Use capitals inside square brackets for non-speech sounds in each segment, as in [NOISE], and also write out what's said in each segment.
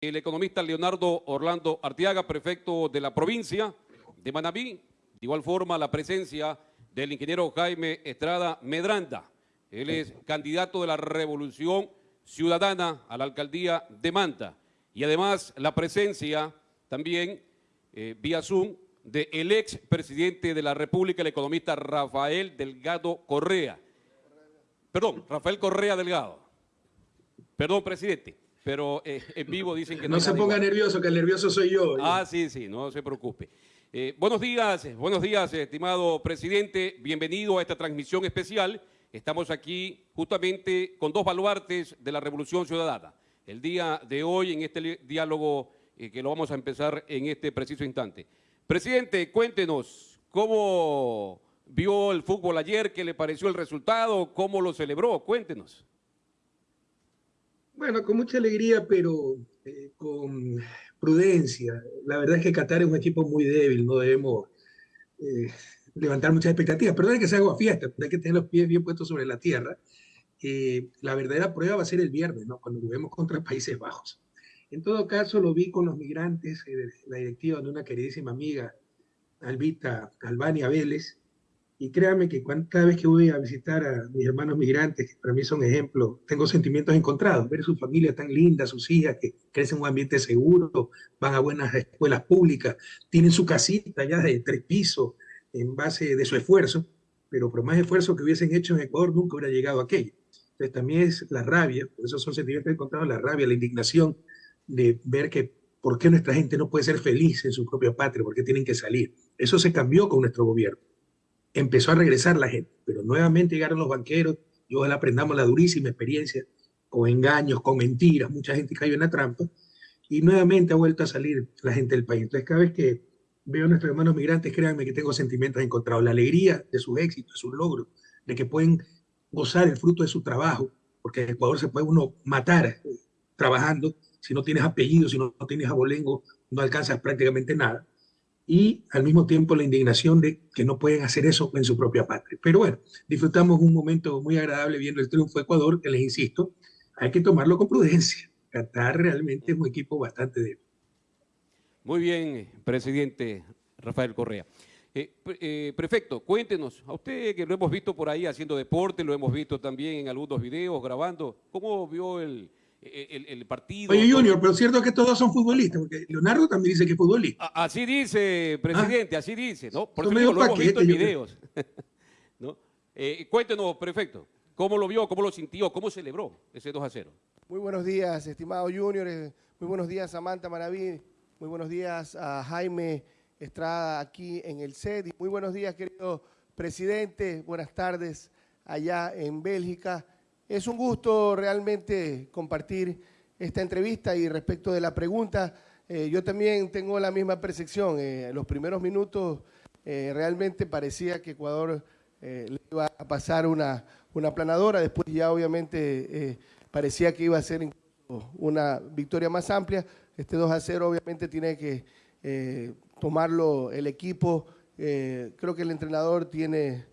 el economista Leonardo Orlando Artiaga, prefecto de la provincia de Manabí. De igual forma, la presencia del ingeniero Jaime Estrada Medranda. Él es candidato de la Revolución Ciudadana a la alcaldía de Manta. Y además, la presencia también eh, vía Zoom del ex presidente de la República, el economista Rafael Delgado Correa. Perdón, Rafael Correa Delgado. Perdón, presidente pero eh, en vivo dicen que no... No se ponga nervioso, que el nervioso soy yo. Ah, sí, sí, no se preocupe. Eh, buenos días, buenos días, estimado presidente. Bienvenido a esta transmisión especial. Estamos aquí justamente con dos baluartes de la Revolución Ciudadana. El día de hoy, en este diálogo eh, que lo vamos a empezar en este preciso instante. Presidente, cuéntenos cómo vio el fútbol ayer, qué le pareció el resultado, cómo lo celebró, cuéntenos. Bueno, con mucha alegría, pero eh, con prudencia. La verdad es que Qatar es un equipo muy débil, no debemos eh, levantar muchas expectativas. Perdón que se haga fiesta, hay que tener los pies bien puestos sobre la tierra. Eh, la verdadera prueba va a ser el viernes, cuando juguemos contra Países Bajos. En todo caso, lo vi con los migrantes, la directiva de una queridísima amiga, Albita Albania Vélez, y créame que cada vez que voy a visitar a mis hermanos migrantes, que para mí son ejemplos, tengo sentimientos encontrados. Ver su familia tan linda, sus hijas que crecen en un ambiente seguro, van a buenas escuelas públicas, tienen su casita ya de tres pisos en base de su esfuerzo, pero por más esfuerzo que hubiesen hecho en Ecuador nunca hubiera llegado a aquello. Entonces también es la rabia, por eso son sentimientos encontrados, la rabia, la indignación de ver que por qué nuestra gente no puede ser feliz en su propia patria, por qué tienen que salir. Eso se cambió con nuestro gobierno empezó a regresar la gente, pero nuevamente llegaron los banqueros y ojalá aprendamos la durísima experiencia con engaños, con mentiras, mucha gente cayó en la trampa y nuevamente ha vuelto a salir la gente del país. Entonces cada vez que veo a nuestros hermanos migrantes, créanme que tengo sentimientos encontrados, la alegría de sus éxitos, de sus logros, de que pueden gozar el fruto de su trabajo, porque en Ecuador se puede uno matar trabajando, si no tienes apellido, si no, no tienes abolengo, no alcanzas prácticamente nada y al mismo tiempo la indignación de que no pueden hacer eso en su propia patria. Pero bueno, disfrutamos un momento muy agradable viendo el triunfo de Ecuador, que les insisto, hay que tomarlo con prudencia. Qatar realmente es un equipo bastante débil. Muy bien, presidente Rafael Correa. Eh, eh, prefecto, cuéntenos, a usted que lo hemos visto por ahí haciendo deporte, lo hemos visto también en algunos videos, grabando, ¿cómo vio el, el, partido. Oye, Junior, pero es cierto que todos son futbolistas, porque Leonardo también dice que es futbolista. Así dice, presidente, así dice, ¿no? Por eso lo hemos visto en videos. [LAUGHS] ¿no? Eh, cuéntenos, prefecto, ¿cómo lo vio, cómo lo sintió, cómo celebró ese 2 a 0? Muy buenos días, estimado Junior, eh, muy buenos días, Samantha Maraví, muy buenos días a Jaime Estrada aquí en el set, muy buenos días, querido presidente, buenas tardes allá en Bélgica. Es un gusto realmente compartir esta entrevista y respecto de la pregunta, eh, yo también tengo la misma percepción. Eh, los primeros minutos eh, realmente parecía que Ecuador le iba a pasar una, una planadora, después ya obviamente parecía que iba a ser una victoria más amplia. Este 2 a 0 obviamente tiene que tomarlo el equipo. creo que el entrenador tiene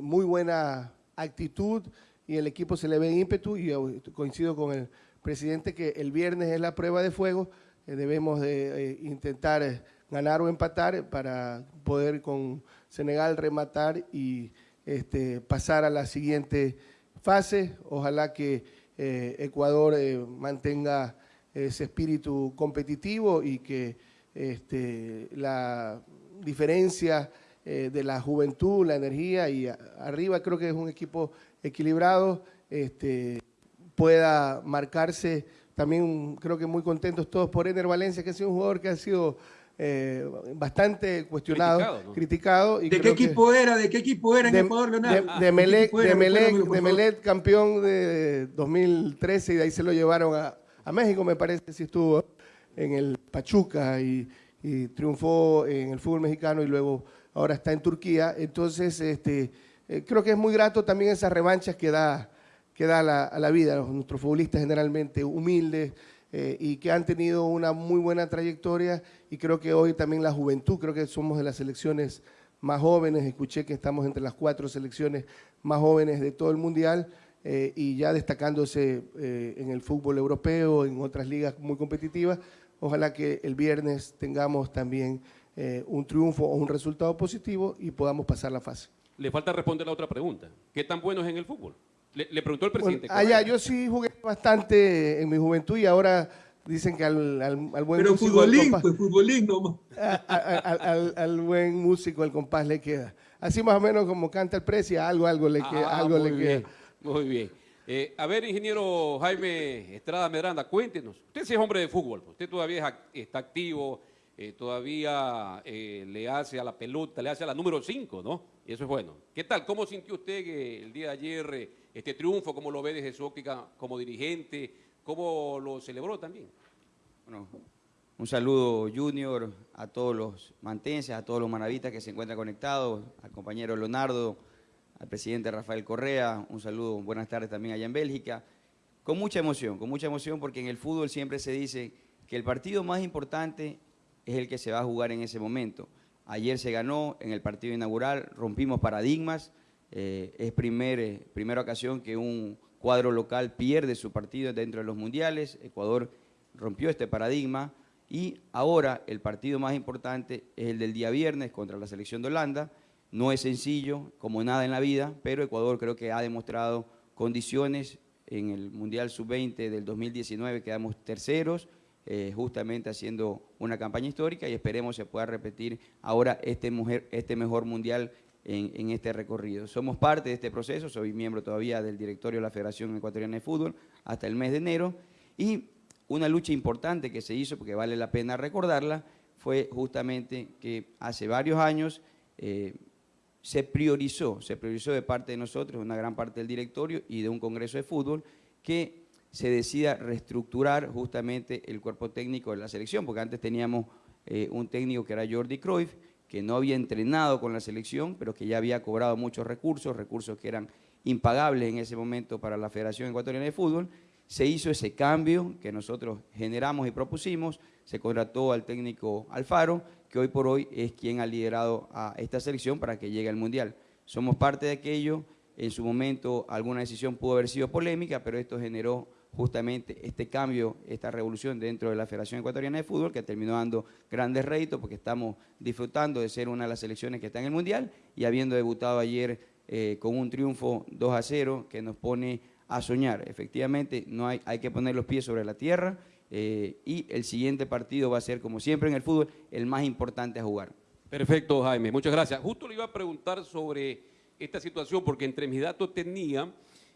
muy buena actitud, y el equipo se le ve ímpetu y coincido con el presidente que el viernes es la prueba de fuego, eh, debemos de eh, intentar eh, ganar o empatar para poder con Senegal rematar y este, pasar a la siguiente fase. Ojalá que Ecuador mantenga ese espíritu competitivo y que este, la diferencia de la juventud, la energía y arriba creo que es un equipo equilibrado, este, pueda marcarse. También creo que muy contentos todos por Ener Valencia, que ha sido un jugador que ha sido eh, bastante cuestionado, criticado. ¿De qué equipo era? ¿De qué equipo era en de, Ecuador, Leonardo? De, de, Melec, campeón de 2013 y de ahí se lo llevaron a, México, me parece, si estuvo en el Pachuca y, y, triunfó en el fútbol mexicano y luego ahora está en Turquía. Entonces, este, eh, creo que es muy grato también esas revanchas que da, que da la, a la vida, nuestros futbolistas generalmente humildes eh, y que han tenido una muy buena trayectoria y creo que hoy también la juventud, creo que somos de las selecciones más jóvenes, escuché que estamos entre las cuatro selecciones más jóvenes de todo el Mundial eh, y ya destacándose en el fútbol europeo, en otras ligas muy competitivas. Ojalá que el viernes tengamos también un triunfo o un resultado positivo y podamos pasar la fase. Le falta responder la otra pregunta. ¿Qué tan bueno es en el fútbol? Le, preguntó el presidente. Bueno, allá, yo sí jugué bastante en mi juventud y ahora dicen que al, al, al buen Pero músico... futbolín, pues futbolín nomás. [LAUGHS] Al, al, al, buen músico, el compás le queda. Así más o menos como canta el precio, algo, algo le queda. Ah, algo muy le bien, queda. Muy bien. Eh, a ver, ingeniero Jaime Estrada Medranda, cuéntenos. Usted sí es hombre de fútbol, pues. usted todavía es act- está activo, eh, todavía eh, le hace a la pelota, le hace a la número 5, ¿no? Y eso es bueno. ¿Qué tal? ¿Cómo sintió usted el día de ayer eh, este triunfo? ¿Cómo lo ve desde su óptica como dirigente? ¿Cómo lo celebró también? Bueno, un saludo Junior a todos los mantenses, a todos los manavitas que se encuentran conectados, al compañero Leonardo, al presidente Rafael Correa, un saludo, buenas tardes también allá en Bélgica. Con mucha emoción, con mucha emoción porque en el fútbol siempre se dice que el partido más importante es el que se va a jugar en ese momento. Ayer se ganó en el partido inaugural, rompimos paradigmas, eh, es primer, eh, primera ocasión que un cuadro local pierde su partido dentro de los mundiales, Ecuador rompió este paradigma y ahora el partido más importante es el del día viernes contra la selección de Holanda. No es sencillo, como nada en la vida, pero Ecuador creo que ha demostrado condiciones en el Mundial Sub-20 del 2019, quedamos terceros, eh, justamente haciendo una campaña histórica y esperemos se pueda repetir ahora este, mujer, este mejor Mundial en, este recorrido. Somos parte de este proceso, soy miembro todavía del directorio de la Federación Ecuatoriana de Fútbol hasta el mes de enero y una lucha importante que se hizo, porque vale la pena recordarla, fue justamente que hace varios años eh, se priorizó, se priorizó de parte de nosotros, una gran parte del directorio y de un congreso de fútbol, que se decida reestructurar justamente el cuerpo técnico de la selección, porque antes teníamos eh, un técnico que era Jordi Cruyff, que no había entrenado con la selección, pero que ya había cobrado muchos recursos, recursos que eran impagables en ese momento para la Federación Ecuatoriana de Fútbol, se hizo ese cambio que nosotros generamos y propusimos, se contrató al técnico Alfaro, que hoy por hoy es quien ha liderado a esta selección para que llegue al Mundial. Somos parte de aquello, en su momento alguna decisión pudo haber sido polémica, pero esto generó justamente este cambio, esta revolución dentro de la Federación Ecuatoriana de Fútbol, que terminó dando grandes réditos porque estamos disfrutando de ser una de las selecciones que está en el Mundial y habiendo debutado ayer eh, con un triunfo 2 a 0 que nos pone a soñar. Efectivamente, no hay, hay que poner los pies sobre la tierra eh, y el siguiente partido va a ser, como siempre en el fútbol, el más importante a jugar. Perfecto, Jaime, muchas gracias. Justo le iba a preguntar sobre esta situación, porque entre mis datos tenía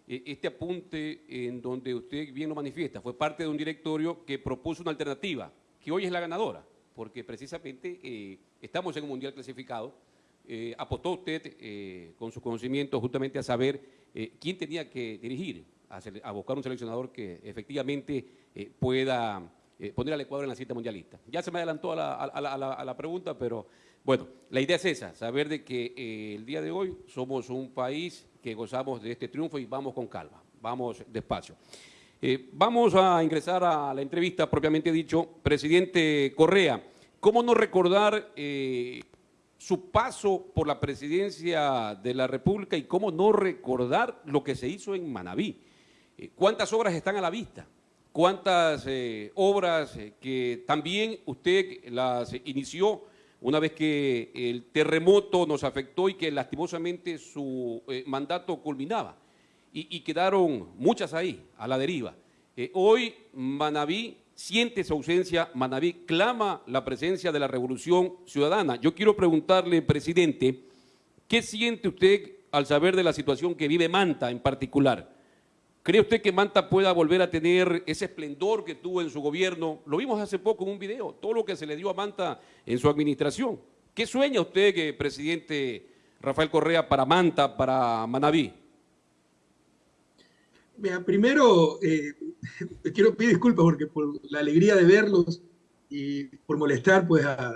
este apunte en donde usted bien lo manifiesta. Fue parte de un directorio que propuso una alternativa, que hoy es la ganadora, porque precisamente eh, estamos en un mundial clasificado. Eh, apostó usted eh, con su conocimiento justamente a saber eh, quién tenía que dirigir, a, buscar un seleccionador que efectivamente pueda poner al Ecuador en la cita mundialista. Ya se me adelantó a la, a la, a la, a la pregunta, pero bueno, la idea es esa, saber de que el día de hoy somos un país que gozamos de este triunfo y vamos con calma, vamos despacio. Eh, vamos a ingresar a la entrevista propiamente dicho. Presidente Correa, ¿cómo no recordar eh, su paso por la presidencia de la República y cómo no recordar lo que se hizo en Manabí? Eh, ¿Cuántas obras están a la vista? ¿Cuántas obras que también usted las inició? Una vez que el terremoto nos afectó y que lastimosamente su eh, mandato culminaba. Y, quedaron muchas ahí, a la deriva. Eh, hoy Manabí siente su ausencia, Manabí clama la presencia de la revolución ciudadana. Yo quiero preguntarle, presidente, ¿qué siente usted al saber de la situación que vive Manta en particular? ¿Cree usted que Manta pueda volver a tener ese esplendor que tuvo en su gobierno? Lo vimos hace poco en un video, todo lo que se le dio a Manta en su administración. ¿Qué sueña usted, que, presidente Rafael Correa, para Manta, para Manabí? Mira, primero, eh, quiero pedir disculpas porque por la alegría de verlos y por molestar pues, a,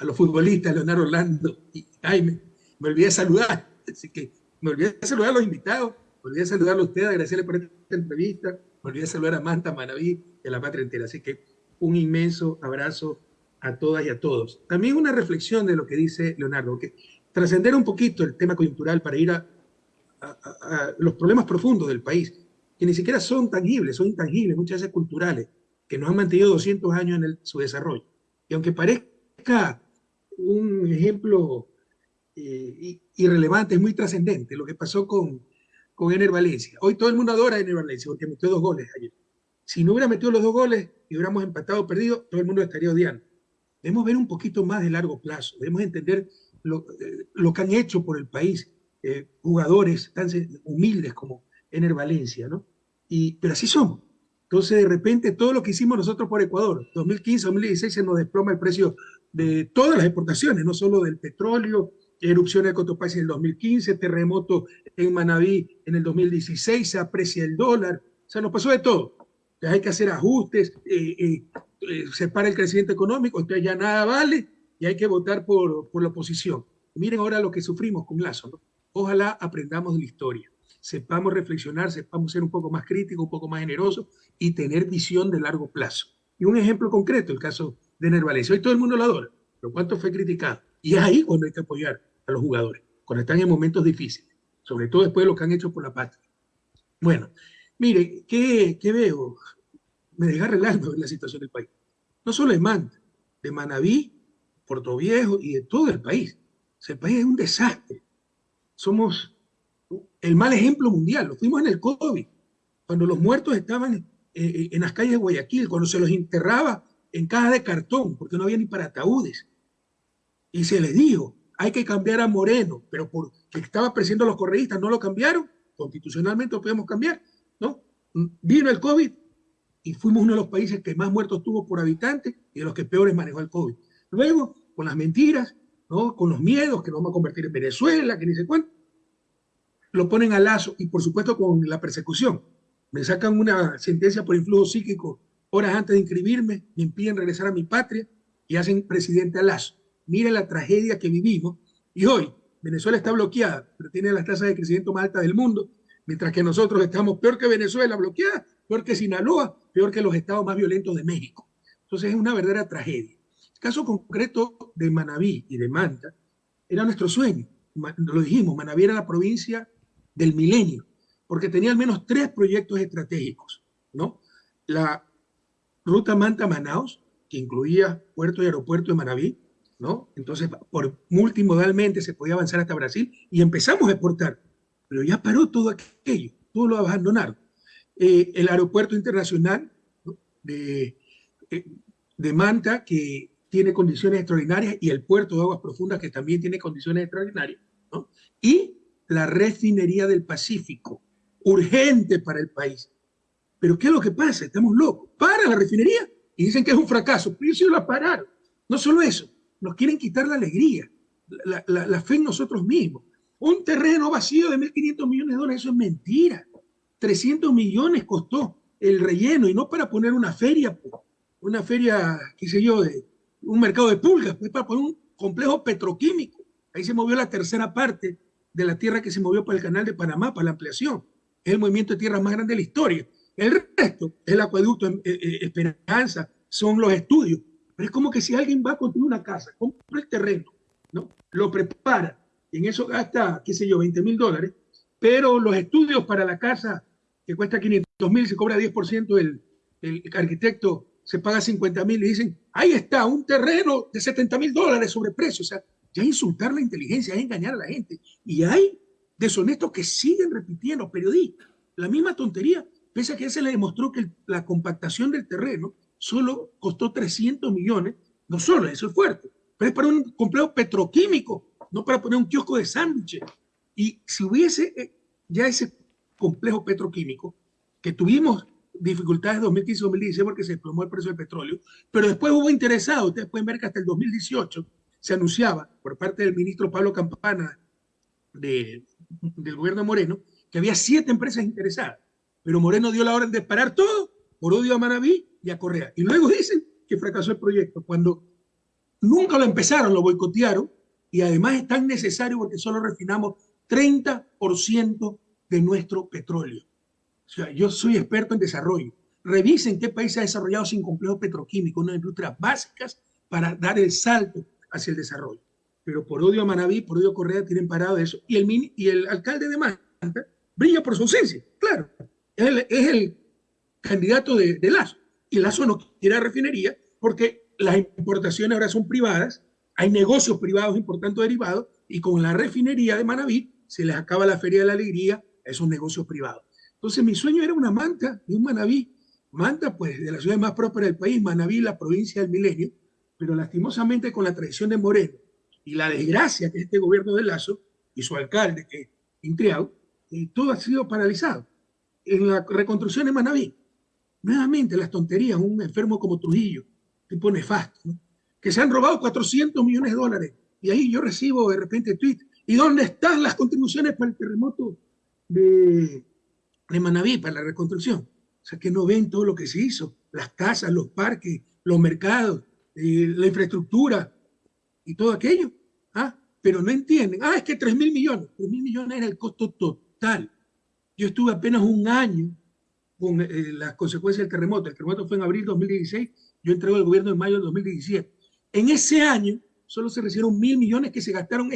los futbolistas, Leonardo Orlando y Jaime, me olvidé de saludar. Así que me olvidé de saludar a los invitados olvidé saludarlo a usted, agradecerle por esta entrevista, olvidé saludar a Manta, Manaví y a la patria entera. Así que un inmenso abrazo a todas y a todos. También una reflexión de lo que dice Leonardo, que trascender un poquito el tema coyuntural para ir a, a, los problemas profundos del país, que ni siquiera son tangibles, son intangibles, muchas veces culturales, que nos han mantenido 200 años en su desarrollo. Y aunque parezca un ejemplo eh, irrelevante, es muy trascendente lo que pasó con, con Ener Valencia. Hoy todo el mundo adora a Ener Valencia porque metió dos goles ayer. Si no hubiera metido los dos goles y hubiéramos empatado o perdido, todo el mundo estaría odiando. Debemos ver un poquito más de largo plazo, debemos entender lo, eh, lo que han hecho por el país eh, jugadores tan humildes como Ener Valencia, ¿no? Y, pero así somos. Entonces, de repente, todo lo que hicimos nosotros por Ecuador, 2015, 2016, se nos desploma el precio de todas las exportaciones, no solo del petróleo, erupción de Cotopaxi en el 2015, terremoto en Manabí en el 2016, se aprecia el dólar, o sea, nos pasó de todo. Entonces hay que hacer ajustes, eh, eh, eh, se para el crecimiento económico, entonces ya nada vale y hay que votar por, por la oposición. Miren ahora lo que sufrimos con Lazo, ¿no? Ojalá aprendamos de la historia, sepamos reflexionar, sepamos ser un poco más críticos, un poco más generosos y tener visión de largo plazo. Y un ejemplo concreto, el caso de Ener Hoy todo el mundo lo adora, pero ¿cuánto fue criticado? Y es ahí cuando hay que apoyar a los jugadores, cuando están en momentos difíciles, sobre todo después de lo que han hecho por la patria. Bueno, mire, ¿qué, qué veo? Me deja relando en la situación del país. No solo de Manta, de Manabí, Puerto Viejo y de todo el país. O el país es un desastre somos el mal ejemplo mundial. Lo fuimos en el COVID, cuando los muertos estaban eh, eh, en las calles de Guayaquil, cuando se los enterraba en cajas de cartón, porque no había ni para ataúdes. Y se les dijo, hay que cambiar a Moreno, pero porque estaba presidiendo a los correístas, no lo cambiaron, constitucionalmente lo podemos cambiar, ¿no? Vino el COVID y fuimos uno de los países que más muertos tuvo por habitante y de los que peores manejó el COVID. Luego, con las mentiras, con los miedos que nos vamos a convertir en Venezuela, que ni sé cuánto, lo ponen a lazo y por supuesto con la persecución. Me sacan una sentencia por influjo psíquico horas antes de inscribirme, me impiden regresar a mi patria y hacen presidente a lazo. Mire la tragedia que vivimos y hoy Venezuela está bloqueada, pero tiene las tasas de crecimiento más altas del mundo, mientras que nosotros estamos peor que Venezuela bloqueada, peor que Sinaloa, peor que los estados más violentos de México. Entonces es una verdadera tragedia caso concreto de Manabí y de Manta era nuestro sueño. Lo dijimos, Manabí era la provincia del milenio, porque tenía al menos tres proyectos estratégicos, ¿no? La ruta Manta-Manaus, que incluía puerto y aeropuerto de Manabí, ¿no? Entonces, por multimodalmente se podía avanzar hasta Brasil y empezamos a exportar, pero ya paró todo aquello, todo lo abandonaron. Eh, el aeropuerto internacional de, eh, de Manta, que tiene condiciones extraordinarias y el puerto de aguas profundas que también tiene condiciones extraordinarias, ¿no? Y la refinería del Pacífico, urgente para el país. Pero ¿qué es lo que pasa? Estamos locos. Para la refinería y dicen que es un fracaso. Pero ellos la pararon. No solo eso, nos quieren quitar la alegría, la, fe en nosotros mismos. Un terreno vacío de 1.500 millones de dólares, eso es mentira. 300 millones costó el relleno y no para poner una feria, una feria, qué sé yo, de, un mercado de pulgas, pues para poner un complejo petroquímico. Ahí se movió la tercera parte de la tierra que se movió para el canal de Panamá, para la ampliación. Es el movimiento de tierra más grande de la historia. El resto es el acueducto eh, eh, Esperanza, son los estudios. Pero es como que si alguien va a construir una casa, compra el terreno, ¿no? lo prepara, en eso gasta, qué sé yo, 20 mil dólares, pero los estudios para la casa, que cuesta 500 mil, se cobra 10% el, el arquitecto se paga 50 mil y dicen, ahí está, un terreno de 70 mil dólares sobre precio. O sea, ya insultar la inteligencia, es engañar a la gente. Y hay deshonestos que siguen repitiendo, periodistas, la misma tontería, pese a que se le demostró que la compactación del terreno solo costó 300 millones, no solo, eso es fuerte, pero es para un complejo petroquímico, no para poner un kiosco de sándwiches. Y si hubiese eh, ya ese complejo petroquímico que tuvimos dificultades 2015-2016 porque se desplomó el precio del petróleo, pero después hubo interesados. Ustedes pueden ver que hasta el 2018 se anunciaba por parte del ministro Pablo Campana de, del gobierno Moreno que había siete empresas interesadas, pero Moreno dio la orden de parar todo por odio a Manaví y a Correa. Y luego dicen que fracasó el proyecto, cuando nunca lo empezaron, lo boicotearon y además es tan necesario porque solo refinamos 30% de nuestro petróleo. O sea, yo soy experto en desarrollo. Revisen qué país ha desarrollado sin complejo petroquímico, unas industrias básicas para dar el salto hacia el desarrollo. Pero por odio a Manaví, por odio a Correa, tienen parado eso. Y el, y el alcalde de Manta brilla por su ausencia. Claro, es el, es el candidato de, de, Lazo. Y Lazo no quiere refinería porque las importaciones ahora son privadas, hay negocios privados importantes derivados, y con la refinería de Manaví se les acaba la Feria de la Alegría a esos negocios privados. Entonces mi sueño era una manta y un Manaví. Manta, pues, de la ciudad más próspera del país, Manaví, la provincia del milenio, pero lastimosamente con la traición de Moreno y la desgracia que este gobierno de Lazo y su alcalde, que Intriao, eh, todo ha sido paralizado. En la reconstrucción de Manaví, nuevamente las tonterías, un enfermo como Trujillo, tipo nefasto, que se han robado 400 millones de dólares. Y ahí yo recibo de repente tweet, ¿y dónde están las contribuciones para el terremoto de, de Manaví, para la reconstrucción? O sea, que no ven todo lo que se hizo, las casas, los parques, los mercados, eh, la infraestructura y todo aquello. ¿ah? Pero no entienden. Ah, es que 3 mil millones. 3 mil millones era el costo total. Yo estuve apenas un año con eh, las consecuencias del terremoto. El terremoto fue en abril de 2016. Yo entrego al gobierno en mayo de 2017. En ese año solo se recibieron mil millones que se gastaron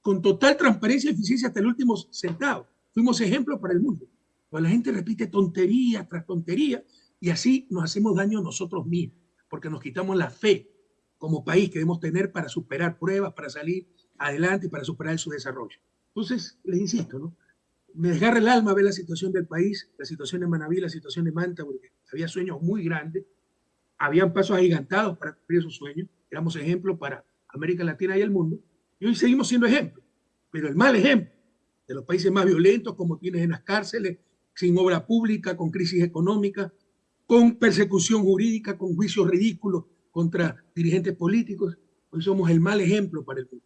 con total transparencia y eficiencia hasta el último centavo. Fuimos ejemplo para el mundo. Cuando la gente repite tontería tras tontería y así nos hacemos daño nosotros mismos, porque nos quitamos la fe como país que debemos tener para superar pruebas, para salir adelante y para superar su desarrollo. Entonces, les insisto, ¿no? Me desgarra el alma ver la situación del país, la situación de Manaví, la situación de Manta, porque había sueños muy grandes, habían pasos agigantados para cumplir esos sueños, éramos ejemplo para América Latina y el mundo, y hoy seguimos siendo ejemplo, pero el mal ejemplo de los países más violentos, como tienes en las cárceles, sin obra pública, con crisis económica, con persecución jurídica, con juicios ridículos contra dirigentes políticos, hoy somos el mal ejemplo para el mundo.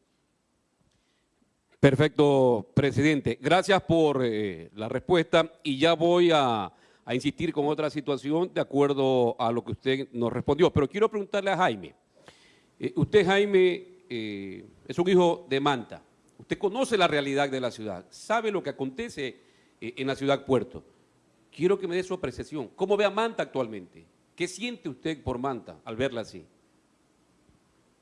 Perfecto, presidente. Gracias por eh, la respuesta y ya voy a, insistir con otra situación de acuerdo a lo que usted nos respondió. Pero quiero preguntarle a Jaime. Eh, usted, Jaime, eh, es un hijo de Manta. Usted conoce la realidad de la ciudad, sabe lo que acontece en la ciudad Puerto. Quiero que me dé su apreciación. ¿Cómo ve a Manta actualmente? ¿Qué siente usted por Manta al verla así?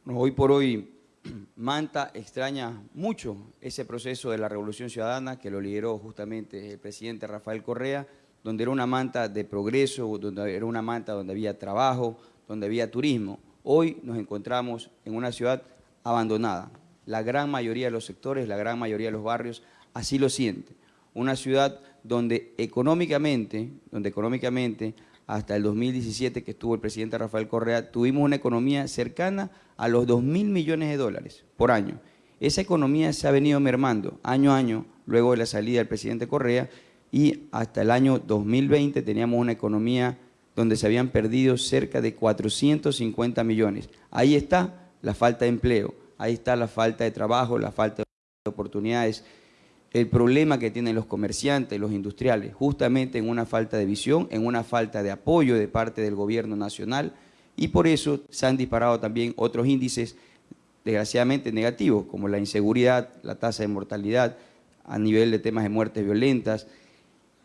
No, hoy por hoy [CLEARS THROAT] Manta extraña mucho ese proceso de la Revolución Ciudadana que lo lideró justamente el presidente Rafael Correa, donde era una manta de progreso, donde era una manta donde había trabajo, donde había turismo. Hoy nos encontramos en una ciudad abandonada. La gran mayoría de los sectores, la gran mayoría de los barrios así lo siente. Una ciudad donde económicamente, donde económicamente hasta el 2017 que estuvo el presidente Rafael Correa, tuvimos una economía cercana a los 2 mil millones de dólares por año. Esa economía se ha venido mermando año a año luego de la salida del presidente Correa y hasta el año 2020 teníamos una economía donde se habían perdido cerca de 450 millones. Ahí está la falta de empleo, ahí está la falta de trabajo, la falta de oportunidades, el problema que tienen los comerciantes, los industriales, justamente en una falta de visión, en una falta de apoyo de parte del gobierno nacional y por eso se han disparado también otros índices desgraciadamente negativos, como la inseguridad, la tasa de mortalidad a nivel de temas de muertes violentas,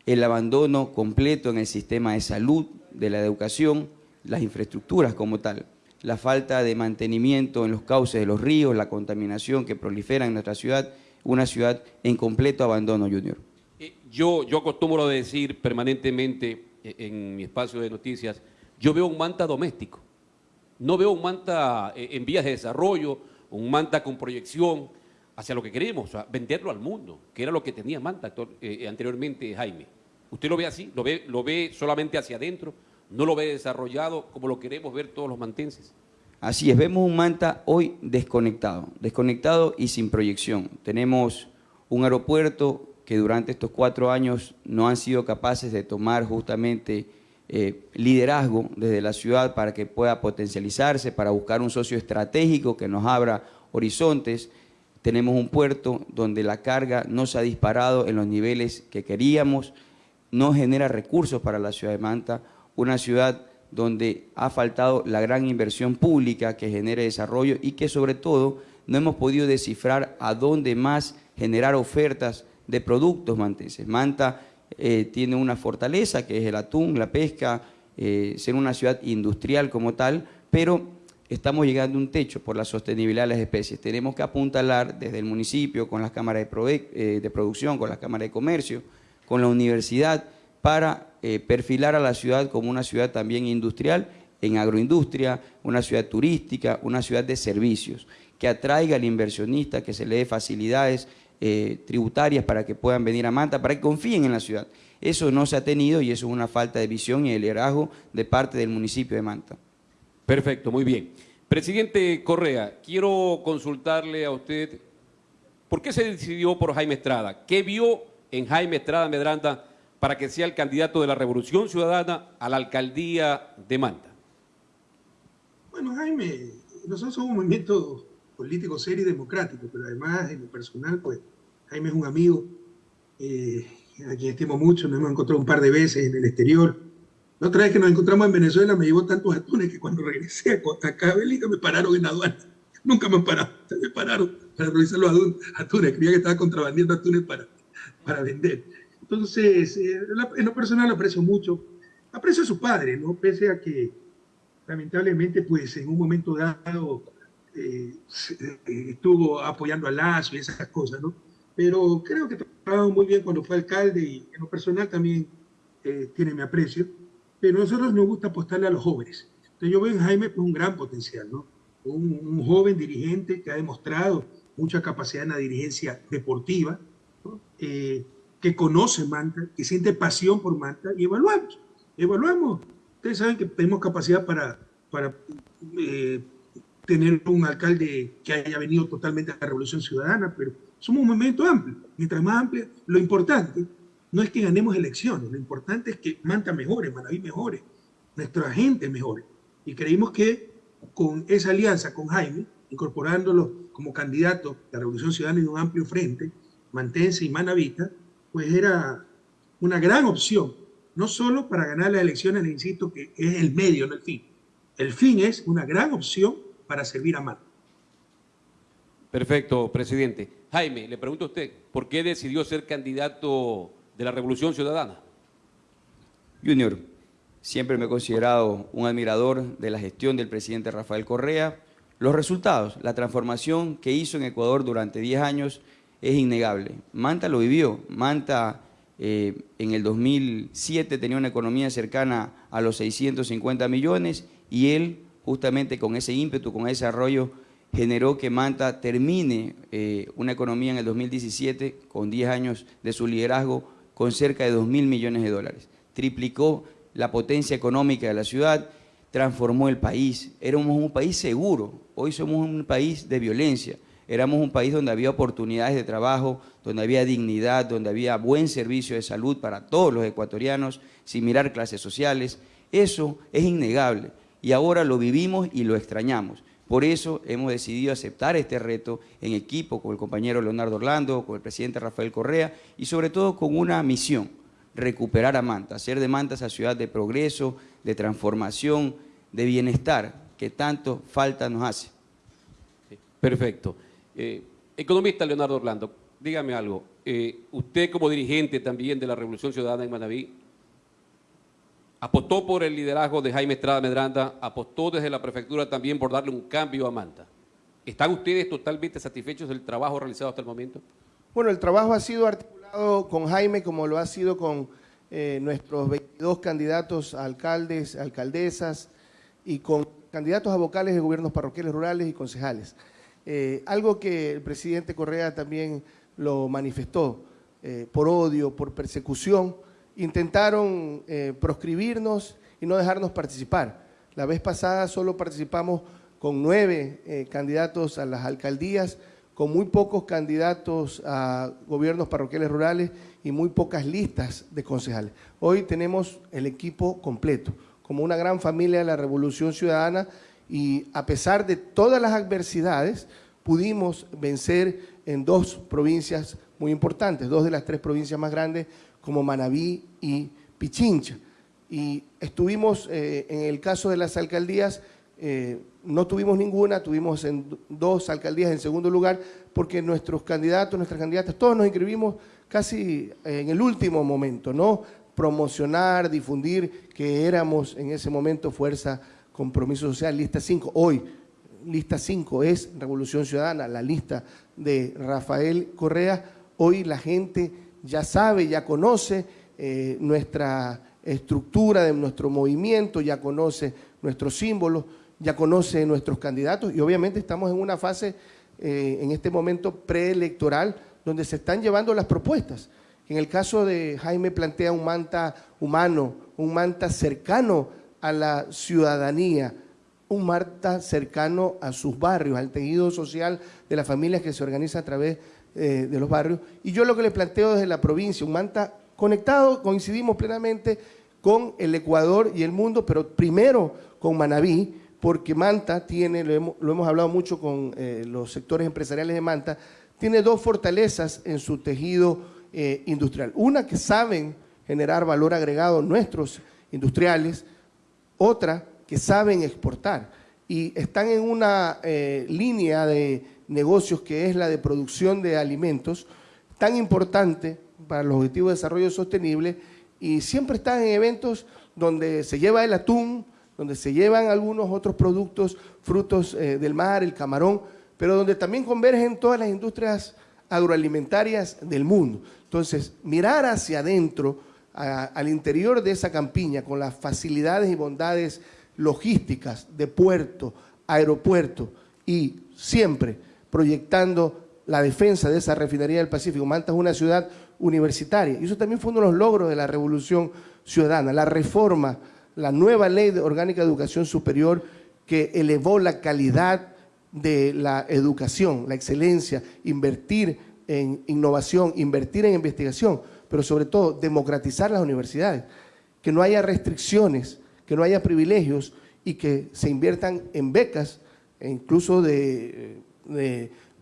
el abandono completo en el sistema de salud, de la educación, las infraestructuras como tal, la falta de mantenimiento en los cauces de los ríos, la contaminación que prolifera en nuestra ciudad, una ciudad en completo abandono, Junior. Eh, yo, yo acostumbro a decir permanentemente eh, en mi espacio de noticias, yo veo un manta doméstico, no veo un manta eh, en vías de desarrollo, un manta con proyección hacia lo que queremos, venderlo al mundo, que era lo que tenía Manta anteriormente Jaime. ¿Usted lo ve así? ¿Lo ve, ¿Lo ve solamente hacia adentro? ¿No lo ve desarrollado como lo queremos ver todos los mantenses? Así es, vemos un Manta hoy desconectado, desconectado y sin proyección. Tenemos un aeropuerto que durante estos cuatro años no han sido capaces de tomar justamente eh, liderazgo desde la ciudad para que pueda potencializarse, para buscar un socio estratégico que nos abra horizontes. Tenemos un puerto donde la carga no se ha disparado en los niveles que queríamos, no genera recursos para la ciudad de Manta, una ciudad donde ha faltado la gran inversión pública que genere desarrollo y que sobre todo no hemos podido descifrar a dónde más generar ofertas de productos manteses. Manta eh, tiene una fortaleza que es el atún, la pesca, eh, ser una ciudad industrial como tal, pero estamos llegando a un techo por la sostenibilidad de las especies. Tenemos que apuntalar desde el municipio, con las cámaras de, eh, de producción, con las cámaras de comercio, con la universidad, para eh, perfilar a la ciudad como una ciudad también industrial, en agroindustria, una ciudad turística, una ciudad de servicios, que atraiga al inversionista, que se le dé facilidades eh, tributarias para que puedan venir a Manta, para que confíen en la ciudad. Eso no se ha tenido y eso es una falta de visión y de liderazgo de parte del municipio de Manta. Perfecto, muy bien. Presidente Correa, quiero consultarle a usted, ¿por qué se decidió por Jaime Estrada? ¿Qué vio en Jaime Estrada Medranda para que sea el candidato de la Revolución Ciudadana a la alcaldía de Manta? Bueno, Jaime, nosotros somos un movimiento político serio y democrático, pero además, en lo personal, pues, Jaime es un amigo eh, a quien estimo mucho, nos hemos encontrado un par de veces en el exterior. La otra vez que nos encontramos en Venezuela me llevó tantos atunes que cuando regresé a- acá a Bélgica me pararon en aduana. Nunca me han parado, me pararon para revisar los atun- atunes, creía que estaba contrabandeando atunes para, para vender. Entonces, eh, en lo personal aprecio mucho. Aprecio a su padre, ¿no? Pese a que lamentablemente, pues en un momento dado eh, eh, estuvo apoyando a Lazo y esas cosas, ¿no? Pero creo que trabajó muy bien cuando fue alcalde y en lo personal también eh, tiene mi aprecio. Pero a nosotros nos gusta apostarle a los jóvenes. Entonces yo veo en Jaime pues, un gran potencial, ¿no? Un, un joven dirigente que ha demostrado mucha capacidad en la dirigencia deportiva, ¿no? Eh, que conoce Manta, que siente pasión por Manta y evaluamos, evaluamos. Ustedes saben que tenemos capacidad para, para eh, tener un alcalde que haya venido totalmente a la Revolución Ciudadana, pero somos un movimiento amplio. Mientras más amplio, lo importante no es que ganemos elecciones, lo importante es que Manta mejore, Manaví mejore, nuestra gente mejore. Y creímos que con esa alianza con Jaime, incorporándolo como candidato a la Revolución Ciudadana en un amplio frente, Mantense y Manavita, pues era una gran opción, no solo para ganar las elecciones, le insisto, que es el medio, no el fin. El fin es una gran opción para servir a Manta. Perfecto, presidente. Jaime, le pregunto a usted, ¿por qué decidió ser candidato de la Revolución Ciudadana? Junior, siempre me he considerado un admirador de la gestión del presidente Rafael Correa. Los resultados, la transformación que hizo en Ecuador durante 10 años es innegable. Manta lo vivió. Manta eh, en el 2007 tenía una economía cercana a los 650 millones y él, justamente con ese ímpetu, con ese desarrollo, generó que Manta termine eh, una economía en el 2017 con 10 años de su liderazgo con cerca de 2 mil millones de dólares. Triplicó la potencia económica de la ciudad, transformó el país. Éramos un país seguro, hoy somos un país de violencia. Éramos un país donde había oportunidades de trabajo, donde había dignidad, donde había buen servicio de salud para todos los ecuatorianos, sin mirar clases sociales. Eso es innegable y ahora lo vivimos y lo extrañamos. Por eso hemos decidido aceptar este reto en equipo con el compañero Leonardo Orlando, con el presidente Rafael Correa y sobre todo con una misión, recuperar a Manta, hacer de Manta esa ciudad de progreso, de transformación, de bienestar que tanto falta nos hace. Perfecto. Eh, economista Leonardo Orlando, dígame algo. Eh, usted como dirigente también de la Revolución Ciudadana en Manaví, apostó por el liderazgo de Jaime Estrada Medranda, apostó desde la prefectura también por darle un cambio a Manta. ¿Están ustedes totalmente satisfechos del trabajo realizado hasta el momento? Bueno, el trabajo ha sido articulado con Jaime como lo ha sido con eh, nuestros 22 candidatos a alcaldes, alcaldesas y con candidatos a vocales de gobiernos parroquiales rurales y concejales. Eh, algo que el presidente Correa también lo manifestó, eh, por odio, por persecución, intentaron eh, proscribirnos y no dejarnos participar. La vez pasada solo participamos con nueve candidatos a las alcaldías, con muy pocos candidatos a gobiernos parroquiales rurales y muy pocas listas de concejales. Hoy tenemos el equipo completo, como una gran familia de la Revolución Ciudadana y a pesar de todas las adversidades, pudimos vencer en dos provincias muy importantes, dos de las tres provincias más grandes, como Manabí y Pichincha. Y estuvimos, eh, en el caso de las alcaldías, eh, no tuvimos ninguna, tuvimos en dos alcaldías en segundo lugar, porque nuestros candidatos, nuestras candidatas, todos nos inscribimos casi en el último momento, ¿no? Promocionar, difundir que éramos en ese momento fuerza Compromiso Social, lista 5. Hoy, lista 5 es Revolución Ciudadana, la lista de Rafael Correa. Hoy la gente ya sabe, ya conoce eh, nuestra estructura de nuestro movimiento, ya conoce nuestros símbolos, ya conoce nuestros candidatos y obviamente estamos en una fase, eh, en este momento preelectoral, donde se están llevando las propuestas. En el caso de Jaime plantea un manta humano, un manta cercano a la ciudadanía, un manta cercano a sus barrios, al tejido social de las familias que se organiza a través eh, de los barrios. Y yo lo que le planteo desde la provincia, un manta conectado, coincidimos plenamente con el Ecuador y el mundo, pero primero con Manabí, porque Manta tiene, lo hemos, hablado mucho con eh, los sectores empresariales de Manta, tiene dos fortalezas en su tejido eh, industrial. Una que saben generar valor agregado nuestros industriales, otra que saben exportar y están en una eh, línea de negocios que es la de producción de alimentos tan importante para los objetivos de desarrollo sostenible y siempre están en eventos donde se lleva el atún, donde se llevan algunos otros productos, frutos eh, del mar, el camarón, pero donde también convergen todas las industrias agroalimentarias del mundo. Entonces, mirar hacia adentro, al interior de esa campiña, con las facilidades y bondades logísticas de puerto, aeropuerto y siempre proyectando la defensa de esa refinería del Pacífico. Manta es una ciudad universitaria y eso también fue uno de los logros de la revolución ciudadana, la reforma, la nueva ley orgánica de educación superior que elevó la calidad de la educación, la excelencia, invertir en innovación, invertir en investigación, pero sobre todo democratizar las universidades, que no haya restricciones, que no haya privilegios y que se inviertan en becas, e incluso de,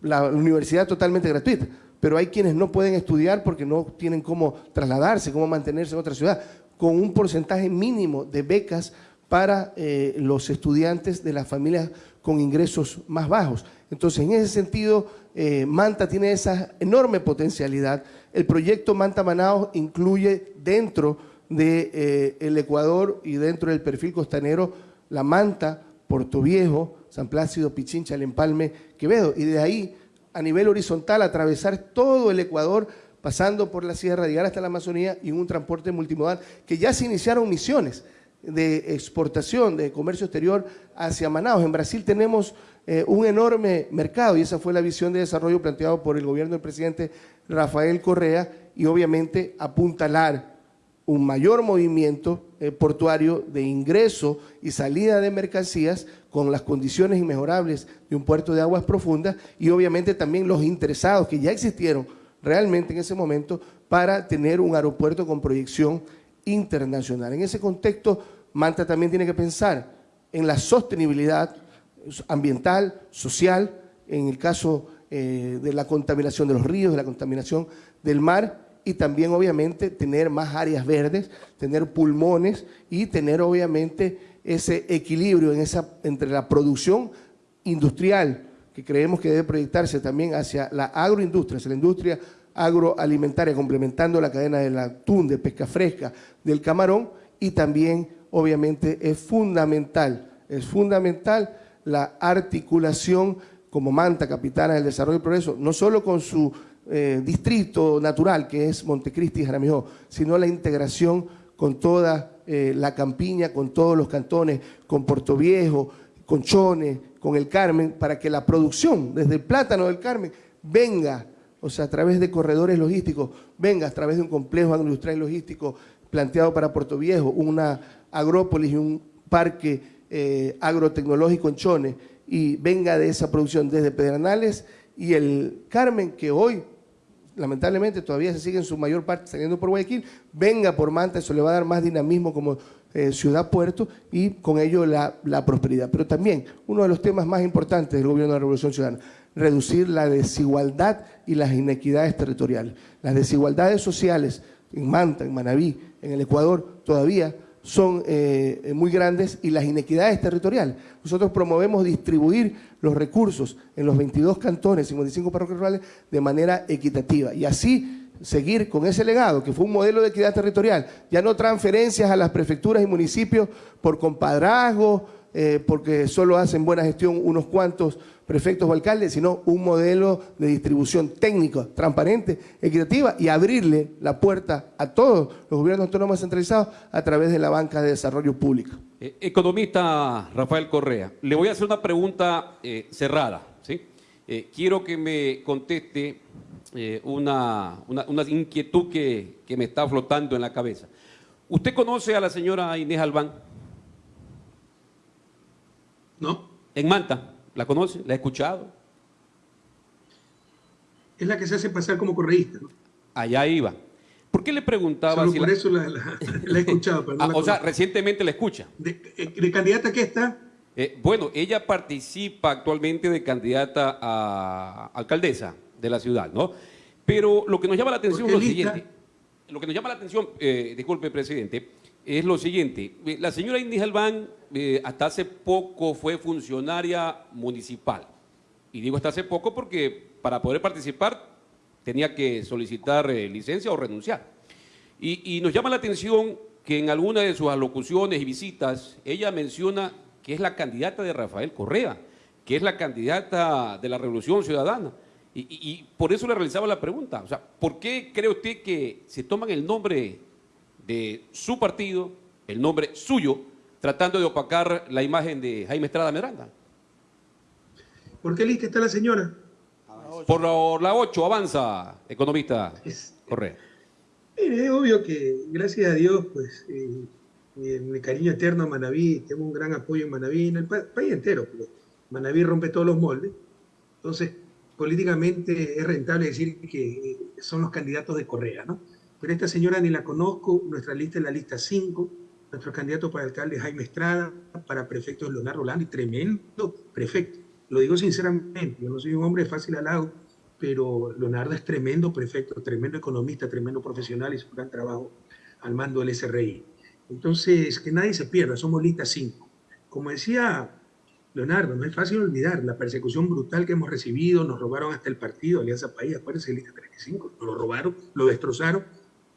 la universidad totalmente gratuita. Pero hay quienes no pueden estudiar porque no tienen cómo trasladarse, cómo mantenerse en otra ciudad, con un porcentaje mínimo de becas para eh, los estudiantes de las familias con ingresos más bajos. Entonces, en ese sentido, eh, Manta tiene esa enorme potencialidad. El proyecto Manta Manaos incluye dentro del de, eh, Ecuador y dentro del perfil costanero la Manta, Puerto Viejo, San Plácido, Pichincha, El Empalme, Quevedo. Y de ahí, a nivel horizontal, atravesar todo el Ecuador, pasando por la sierra, llegar hasta la Amazonía y un transporte multimodal, que ya se iniciaron misiones de exportación, de comercio exterior hacia Manaus. En Brasil tenemos eh, un enorme mercado y esa fue la visión de desarrollo planteado por el gobierno del presidente Rafael Correa y obviamente apuntalar un mayor movimiento eh, portuario de ingreso y salida de mercancías con las condiciones inmejorables de un puerto de aguas profundas y obviamente también los interesados que ya existieron realmente en ese momento para tener un aeropuerto con proyección internacional. En ese contexto, Manta también tiene que pensar en la sostenibilidad ambiental, social, en el caso eh, de la contaminación de los ríos, de la contaminación del mar, y también obviamente tener más áreas verdes, tener pulmones y tener obviamente ese equilibrio entre la producción industrial, que creemos que debe proyectarse también hacia la agroindustria, hacia la industria agroalimentaria, complementando la cadena del atún, de pesca fresca, del camarón, y también, obviamente, es fundamental, es fundamental la articulación como manta capitana del desarrollo y progreso, no solo con su eh, distrito natural, que es Montecristi y Jaramillo, sino la integración con toda eh, la campiña, con todos los cantones, con Puerto Viejo, con Chone, con el Carmen, para que la producción desde el plátano del Carmen venga o sea, a través de corredores logísticos, venga a través de un complejo agroindustrial logístico planteado para Puerto Viejo, una agrópolis y un parque eh, agrotecnológico en Chone, y venga de esa producción desde Pedernales y el Carmen, que hoy lamentablemente todavía se sigue en su mayor parte saliendo por Guayaquil, venga por Manta, eso le va a dar más dinamismo como eh, ciudad-puerto y con ello la, la prosperidad. Pero también uno de los temas más importantes del gobierno de la Revolución Ciudadana, reducir la desigualdad y las inequidades territoriales. Las desigualdades sociales en Manta, en Manabí, en el Ecuador, todavía son eh, muy grandes y las inequidades territoriales. Nosotros promovemos distribuir los recursos en los 22 cantones, 55 parroquias rurales, de manera equitativa y así seguir con ese legado, que fue un modelo de equidad territorial, ya no transferencias a las prefecturas y municipios por compadrazgo, eh, porque solo hacen buena gestión unos cuantos prefectos o alcaldes, sino un modelo de distribución técnica, transparente, equitativa y abrirle la puerta a todos los gobiernos autónomos centralizados a través de la banca de desarrollo público. Eh, economista Rafael Correa, le voy a hacer una pregunta eh, cerrada. ¿sí? Eh, quiero que me conteste eh, una, una- una inquietud que, que me está flotando en la cabeza. ¿Usted conoce a la señora Inés Albán ¿No? en Manta? ¿La conoce? ¿La ha escuchado? Es la que se hace pasar como correísta, ¿no? Allá iba. ¿Por qué le preguntaba Solo si por la- eso la, la- la he escuchado, pero no Ah, o sea, recientemente la escucha. ¿De, eh, de candidata qué está? Eh, bueno, ella participa actualmente de candidata a alcaldesa de la ciudad, ¿no? Pero lo que nos llama la atención es ¿Por lo lista? siguiente. Lo que nos llama la atención, eh, disculpe, presidente, es lo siguiente. La señora Albán eh, hasta hace poco fue funcionaria municipal. Y digo hasta hace poco porque para poder participar tenía que solicitar eh, licencia o renunciar. Y, nos llama la atención que en alguna de sus alocuciones y visitas ella menciona que es la candidata de Rafael Correa, que es la candidata de la Revolución Ciudadana. Y, y- y por eso le realizaba la pregunta. O sea, ¿por qué cree usted que se toman el nombre de su partido, el nombre suyo, tratando de opacar la imagen de Jaime Estrada Miranda? ¿Por qué lista está la señora? Por la 8 avanza, economista Es- Correa. Mire, es obvio que, gracias a Dios, pues, eh, mi, mi cariño eterno a Manaví, tengo un gran apoyo en Manaví, en el pa- país entero, pero Manaví rompe todos los moldes. Entonces, políticamente es rentable decir que eh, son los candidatos de Correa, ¿no? Pero esta señora ni la conozco, nuestra lista es la lista 5, nuestro candidato para alcalde es Jaime Estrada, para prefecto es Leonardo Rolando, y tremendo prefecto. Lo digo sinceramente, yo no soy un hombre de fácil halago, pero Leonardo es tremendo prefecto, tremendo economista, tremendo profesional y su gran trabajo al mando del SRI. Entonces, que nadie se pierda, somos lista 5. Como decía Leonardo, no es fácil olvidar la persecución brutal que hemos recibido, nos robaron hasta el partido, Alianza País, acuérdense, lista 35, nos lo robaron, lo destrozaron.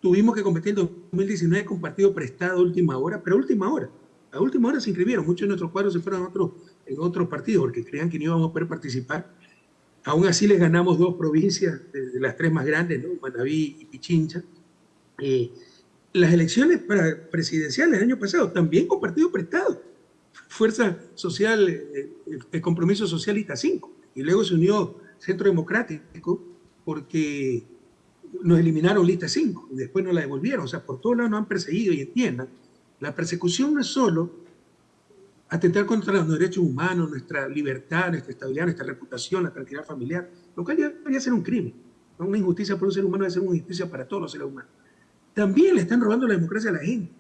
Tuvimos que competir en 2019 con partido prestado a última hora, pero última hora. A última hora se inscribieron, muchos de nuestros cuadros se fueron a otros, en otros partidos porque creían que no íbamos a poder participar. Aún así les ganamos dos provincias, de, de las tres más grandes, ¿no? Manabí y Pichincha. Eh, las elecciones para presidenciales el año pasado, también con partido prestado. Fuerza Social, eh, el Compromiso Socialista 5. Y luego se unió Centro Democrático porque nos eliminaron lista 5 y después nos la devolvieron. O sea, por todos lados nos han perseguido y entiendan, la persecución no es solo atentar contra los derechos humanos, nuestra libertad, nuestra estabilidad, nuestra reputación, la tranquilidad familiar, lo cual debería ser un crimen. Una injusticia para un ser humano debe ser una injusticia para todos los seres humanos. También le están robando la democracia a la gente.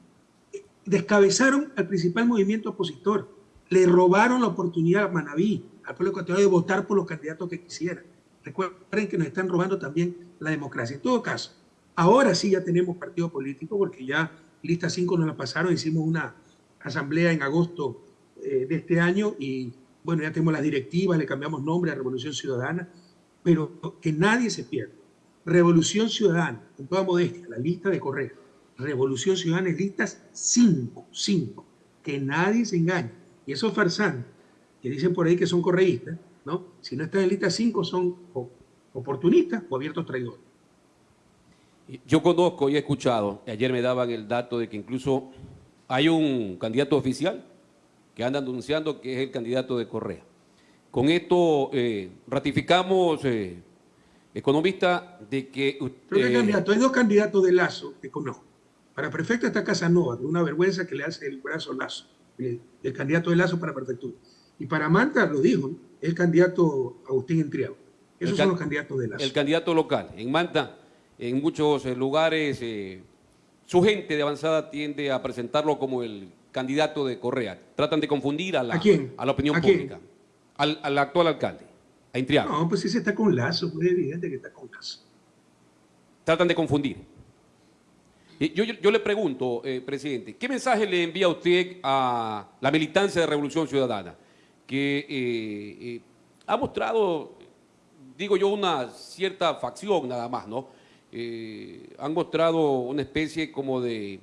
Descabezaron al principal movimiento opositor. Le robaron la oportunidad a Manaví, al pueblo ecuatoriano, de votar por los candidatos que quisieran. Recuerden que nos están robando también la democracia. En todo caso, ahora sí ya tenemos partido político porque ya lista 5 nos la pasaron, hicimos una asamblea en agosto eh, de este año y bueno, ya tenemos las directivas, le cambiamos nombre a Revolución Ciudadana, pero que nadie se pierda. Revolución Ciudadana, con toda modestia, la lista de Correa. Revolución Ciudadana es listas 5, 5, que nadie se engañe. Y esos farsantes que dicen por ahí que son correístas, ¿no? Si no están en lista 5 son oportunistas o abiertos traidores. Yo conozco y he escuchado, ayer me daban el dato de que incluso hay un candidato oficial que anda anunciando que es el candidato de Correa. Con esto eh, ratificamos, eh, economista, de que... Pero ¿qué eh, candidato? Hay dos candidatos de Lazo que conozco. Para prefecto está Casanova, de una vergüenza que le hace el brazo Lazo, el, el candidato de Lazo para prefectura. Y para Manta, lo dijo, ¿no? El candidato Agustín Entriago. Esos son los candidatos de Lazo. el candidato local. En Manta, en muchos eh, lugares, eh, su gente de avanzada tiende a presentarlo como el candidato de Correa. Tratan de confundir a la, ¿A quién? a la opinión ¿A quién? pública, al, al actual alcalde, a Intriago. No, pues ese está con Lazo, pues es evidente que está con Lazo. Tratan de confundir. Yo- yo le pregunto, eh, presidente, ¿qué mensaje le envía usted a la militancia de Revolución Ciudadana? Que eh, eh, ha mostrado, digo yo, una cierta facción nada más, ¿no? Eh, han mostrado una especie como de,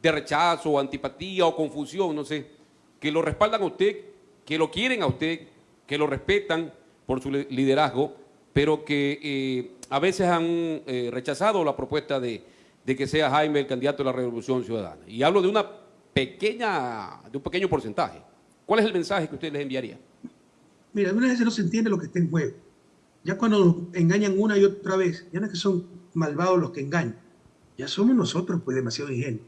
de rechazo, antipatía o confusión, no sé, que lo respaldan a usted, que lo quieren a usted, que lo respetan por su liderazgo, pero que a veces han rechazado la propuesta de, de, que sea Jaime el candidato de la Revolución Ciudadana. Y hablo de una pequeña, de un pequeño porcentaje. ¿Cuál es el mensaje que usted les enviaría? Mira, algunas veces no se entiende lo que está en juego. Ya cuando nos engañan una y otra vez, ya no es que son malvados los que engañan, ya somos nosotros pues demasiado ingenuos.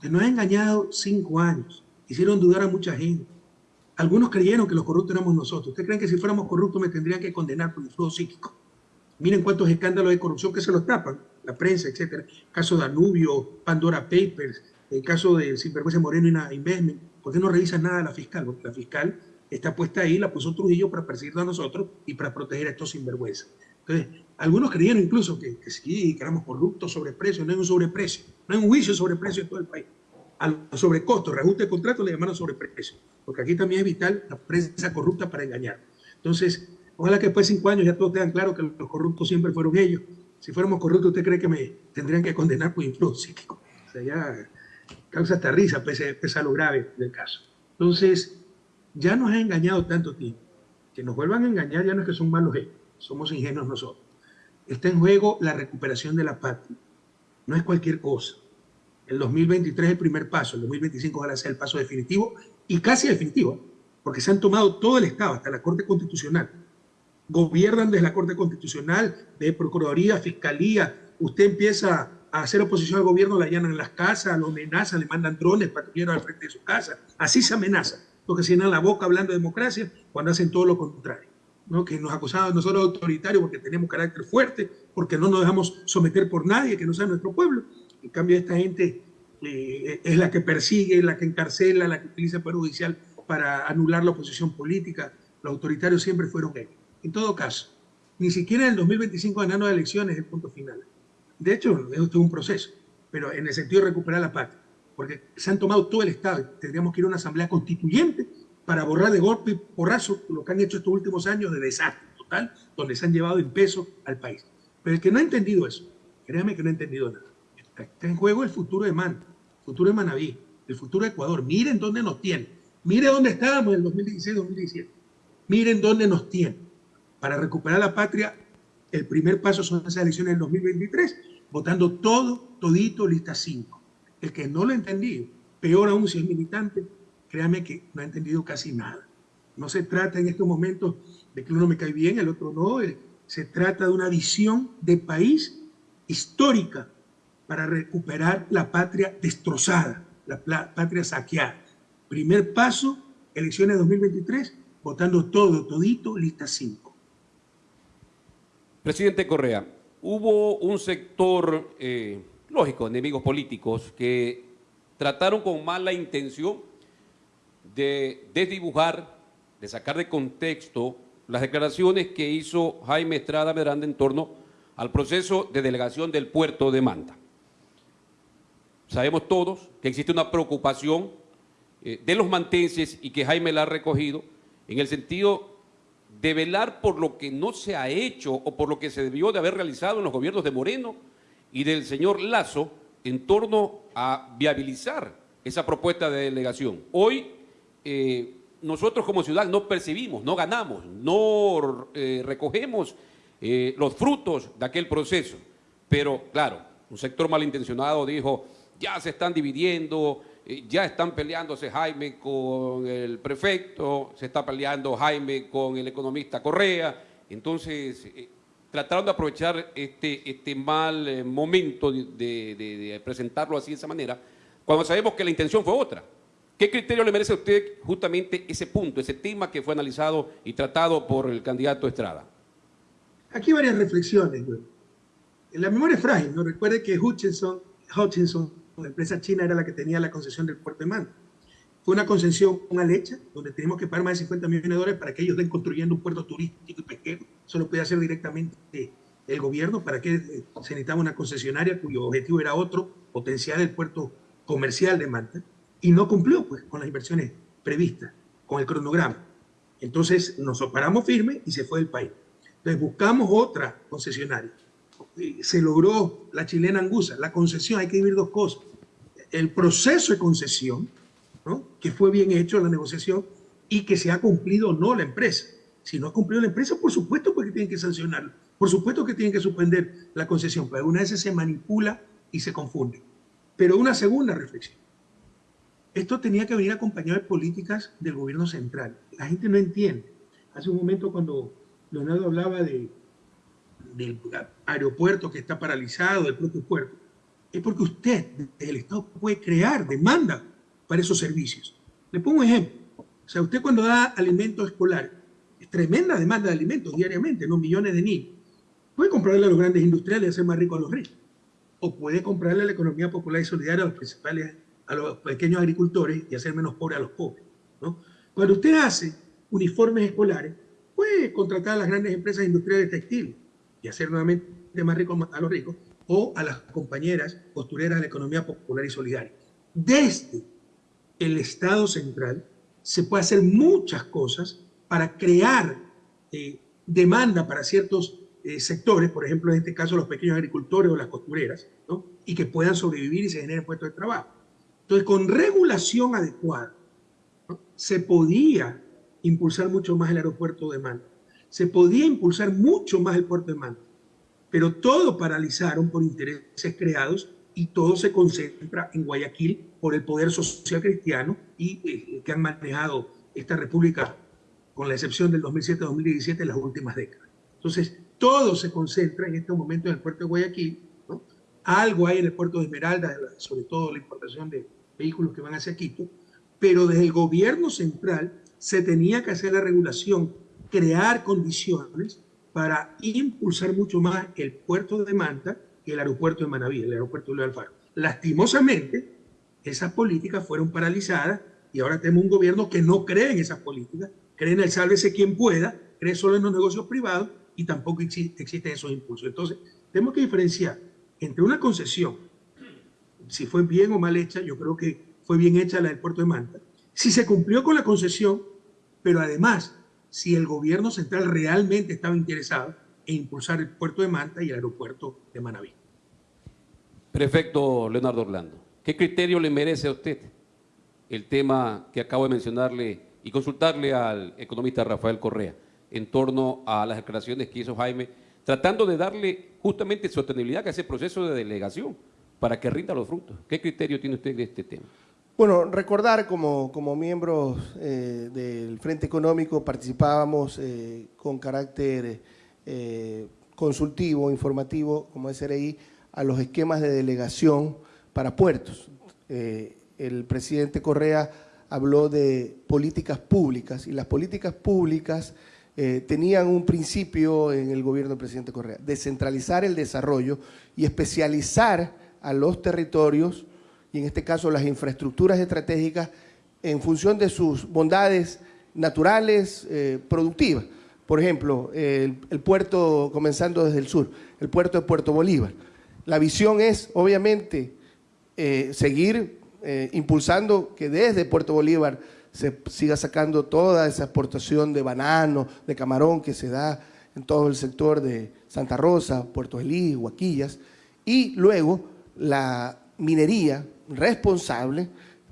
Que nos han engañado cinco años, hicieron dudar a mucha gente. Algunos creyeron que los corruptos éramos nosotros. ¿Ustedes creen que si fuéramos corruptos me tendrían que condenar por influjo psíquico? Miren cuántos escándalos de corrupción que se los tapan, la prensa, etcétera. Caso Danubio, Pandora Papers, el caso de Sinvergüenza Moreno y Investment. ¿Por qué no revisan nada la fiscal? Porque la fiscal está puesta ahí, la puso Trujillo para perseguirnos a nosotros y para proteger a estos sinvergüenzas. Entonces, algunos creyeron incluso que, sí, que éramos corruptos, sobreprecio, no hay un sobreprecio, no hay un juicio sobre precio en todo el país. Al sobrecosto, reajuste de contrato le llamaron sobreprecio, porque aquí también es vital la prensa corrupta para engañar. Entonces, ojalá que después de cinco años ya todos tengan claro que los corruptos siempre fueron ellos. Si fuéramos corruptos, ¿usted cree que me tendrían que condenar por psíquico? [LAUGHS] O sea, ya causa hasta risa, pese, a lo grave del caso. Entonces, ya nos ha engañado tanto tiempo. Que nos vuelvan a engañar ya no es que son malos ellos, somos ingenuos nosotros. Está en juego la recuperación de la patria. No es cualquier cosa. El 2023 es el primer paso, el 2025 va a ser el paso definitivo y casi definitivo, porque se han tomado todo el Estado, hasta la Corte Constitucional. Gobiernan desde la Corte Constitucional, de Procuraduría, Fiscalía. Usted empieza a hacer oposición al gobierno, la allanan en las casas, lo amenazan, le mandan drones patrulleros al frente de su casa. Así se amenaza porque se llenan la boca hablando de democracia cuando hacen todo lo contrario. ¿no? Que nos acusaban nosotros autoritarios porque tenemos carácter fuerte, porque no nos dejamos someter por nadie que no sea nuestro pueblo. En cambio, esta gente eh, es la que persigue, la que encarcela, la que utiliza el Poder Judicial para anular la oposición política. Los autoritarios siempre fueron ellos. En todo caso, ni siquiera en el 2025 ganando elecciones es el punto final. De hecho, es un proceso, pero en el sentido de recuperar la patria porque se han tomado todo el Estado. Tendríamos que ir a una asamblea constituyente para borrar de golpe y porrazo lo que han hecho estos últimos años de desastre total, donde se han llevado en peso al país. Pero el que no ha entendido eso, créame que no ha entendido nada. Está en juego el futuro de Man, el futuro de Manabí, el futuro de Ecuador. Miren dónde nos tiene. Miren dónde estábamos en el 2016-2017. Miren dónde nos tiene. Para recuperar la patria, el primer paso son esas elecciones del 2023, votando todo, todito, lista 5 el que no lo ha entendido, peor aún si es militante, créame que no ha entendido casi nada. No se trata en estos momentos de que uno me cae bien, el otro no. Eh, se trata de una visión de país histórica para recuperar la patria destrozada, la patria saqueada. Primer paso, elecciones 2023, votando todo, todito, lista 5. Presidente Correa, hubo un sector eh, lógico, enemigos políticos que trataron con mala intención de desdibujar, de sacar de contexto las declaraciones que hizo Jaime Estrada Medranda en torno al proceso de delegación del puerto de Manta. Sabemos todos que existe una preocupación eh, de los mantenses y que Jaime la ha recogido en el sentido de velar por lo que no se ha hecho o por lo que se debió de haber realizado en los gobiernos de Moreno y del señor Lazo en torno a viabilizar esa propuesta de delegación. Hoy eh, nosotros como ciudad no percibimos, no ganamos, no eh, recogemos eh, los frutos de aquel proceso. Pero claro, un sector malintencionado dijo, ya se están dividiendo, ya están peleándose Jaime con el prefecto, se está peleando Jaime con el economista Correa, entonces trataron de aprovechar este, este mal eh, momento de, presentarlo así de esa manera, cuando sabemos que la intención fue otra. ¿Qué criterio le merece a usted justamente ese punto, ese tema que fue analizado y tratado por el candidato Estrada? Aquí varias reflexiones. La memoria es frágil, ¿no? Recuerde que Hutchinson, la empresa china, era la que tenía la concesión del puerto de Manta. Fue una concesión mal hecha, donde tenemos que pagar más de 50 millones de dólares para que ellos den construyendo un puerto turístico y pesquero. Eso lo puede hacer directamente el gobierno. ¿Para que se necesitaba una concesionaria cuyo objetivo era otro, potenciar el puerto comercial de Manta? Y no cumplió pues, con las inversiones previstas, con el cronograma. Entonces nos paramos firme y se fue del país. Entonces buscamos otra concesionaria. Se logró la chilena Angusa, la concesión, hay que vivir dos cosas. El proceso de concesión que fue bien hecho la negociación y que se ha cumplido o no la empresa. Si no ha cumplido la empresa, por supuesto porque tienen que sancionarlo, por supuesto que tienen que suspender la concesión, pero una vez se manipula y se confunde. Pero una segunda reflexión. Esto tenía que venir acompañado de políticas del gobierno central. La gente no entiende. Hace un momento cuando Leonardo hablaba de, aeropuerto que está paralizado, del propio puerto, es porque usted, el Estado, puede crear demanda para esos servicios. Le pongo un ejemplo. O sea, usted cuando da alimento escolar, es tremenda demanda de alimentos diariamente, no millones de niños. Puede comprarle a los grandes industriales y hacer más ricos a los ricos. O puede comprarle a la economía popular y solidaria a los principales, a los pequeños agricultores y hacer menos pobres a los pobres. ¿no? Cuando usted hace uniformes escolares, puede contratar a las grandes empresas industriales textiles y hacer nuevamente más ricos a los ricos, o a las compañeras costureras de la economía popular y solidaria. Desde el Estado central se puede hacer muchas cosas para crear eh, demanda para ciertos eh, sectores, por ejemplo, en este caso los pequeños agricultores o las costureras, y que puedan sobrevivir y se generen puestos de trabajo. Entonces, con regulación adecuada, se podía impulsar mucho más el aeropuerto de Manta, se podía impulsar mucho más el puerto de Manta, pero todo paralizaron por intereses creados y todo se concentra en Guayaquil por el poder social cristiano y eh, que han manejado esta república con la excepción del 2007-2017 en las últimas décadas. Entonces, todo se concentra en este momento en el puerto de Guayaquil. Algo hay en el puerto de Esmeralda, sobre todo la importación de vehículos que van hacia Quito, pero desde el gobierno central se tenía que hacer la regulación, crear condiciones para impulsar mucho más el puerto de Manta y el aeropuerto de Manaví, el aeropuerto de Alfaro. Lastimosamente, esas políticas fueron paralizadas y ahora tenemos un gobierno que no cree en esas políticas, cree en el sálvese quien pueda, cree solo en los negocios privados y tampoco existen esos impulsos. Entonces, tenemos que diferenciar entre una concesión, si fue bien o mal hecha, yo creo que fue bien hecha la del puerto de Manta, si se cumplió con la concesión, pero además si el gobierno central realmente estaba interesado en impulsar el puerto de Manta y el aeropuerto de Manabí. Prefecto Leonardo Orlando, ¿qué criterio le merece a usted el tema que acabo de mencionarle y consultarle al economista Rafael Correa en torno a las declaraciones que hizo Jaime, tratando de darle justamente sostenibilidad a ese proceso de delegación para que rinda los frutos? ¿Qué criterio tiene usted de este tema? Bueno, recordar como, como miembros eh, del Frente Económico participábamos eh, con carácter eh, consultivo, informativo, como SRI, a los esquemas de delegación para puertos. el presidente Correa habló de políticas públicas y las políticas públicas tenían un principio en el gobierno del presidente Correa, descentralizar el desarrollo y especializar a los territorios y en este caso las infraestructuras estratégicas en función de sus bondades naturales, eh, productivas. Por ejemplo, el, puerto, comenzando desde el sur, el puerto de Puerto Bolívar. La visión es, obviamente, eh, seguir eh, impulsando que desde Puerto Bolívar se siga sacando toda esa exportación de banano, de camarón que se da en todo el sector de Santa Rosa, Puerto Elí, Huaquillas, y luego la minería responsable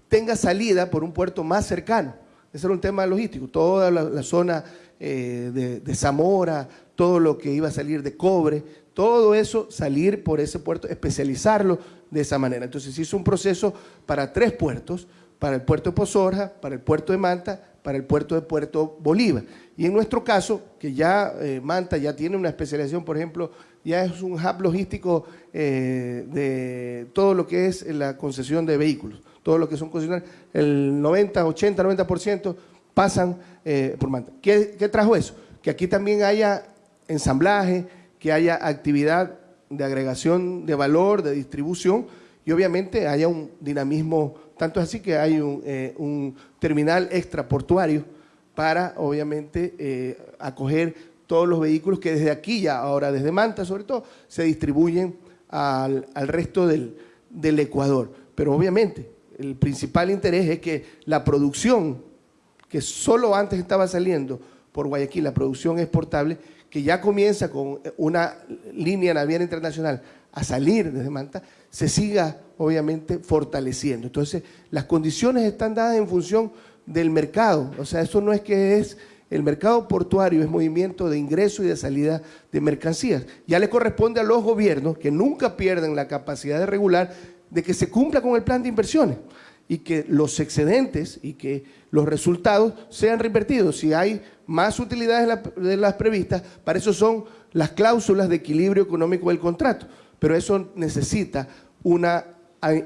tenga salida por un puerto más cercano. Ese era un tema logístico. Toda la, zona eh, de, Zamora, todo lo que iba a salir de cobre, todo eso salir por ese puerto, especializarlo de esa manera. Entonces se hizo un proceso para tres puertos, para el puerto de Pozorja, para el puerto de Manta, para el puerto de Puerto Bolívar. Y en nuestro caso, que ya eh, Manta ya tiene una especialización, por ejemplo, ya es un hub logístico eh, de todo lo que es la concesión de vehículos, todo lo que son concesionarios, el 90, 80, 90% pasan eh, por Manta. ¿Qué, trajo eso? Que aquí también haya ensamblaje, que haya actividad de agregación de valor, de distribución y obviamente haya un dinamismo, tanto es así que hay un, eh, un terminal extraportuario para obviamente acoger todos los vehículos que desde aquí ya, ahora desde Manta sobre todo, se distribuyen al, resto del, Ecuador. Pero obviamente el principal interés es que la producción que solo antes estaba saliendo por Guayaquil, la producción exportable, que ya comienza con una línea naviera internacional a salir desde Manta, se siga obviamente fortaleciendo. Entonces, las condiciones están dadas en función del mercado, o sea, eso no es que es el mercado portuario es movimiento de ingreso y de salida de mercancías. Ya le corresponde a los gobiernos, que nunca pierden la capacidad de regular, de que se cumpla con el plan de inversiones y que los excedentes y que los resultados sean reinvertidos. Si hay más utilidades de las previstas, para eso son las cláusulas de equilibrio económico del contrato. Pero eso necesita una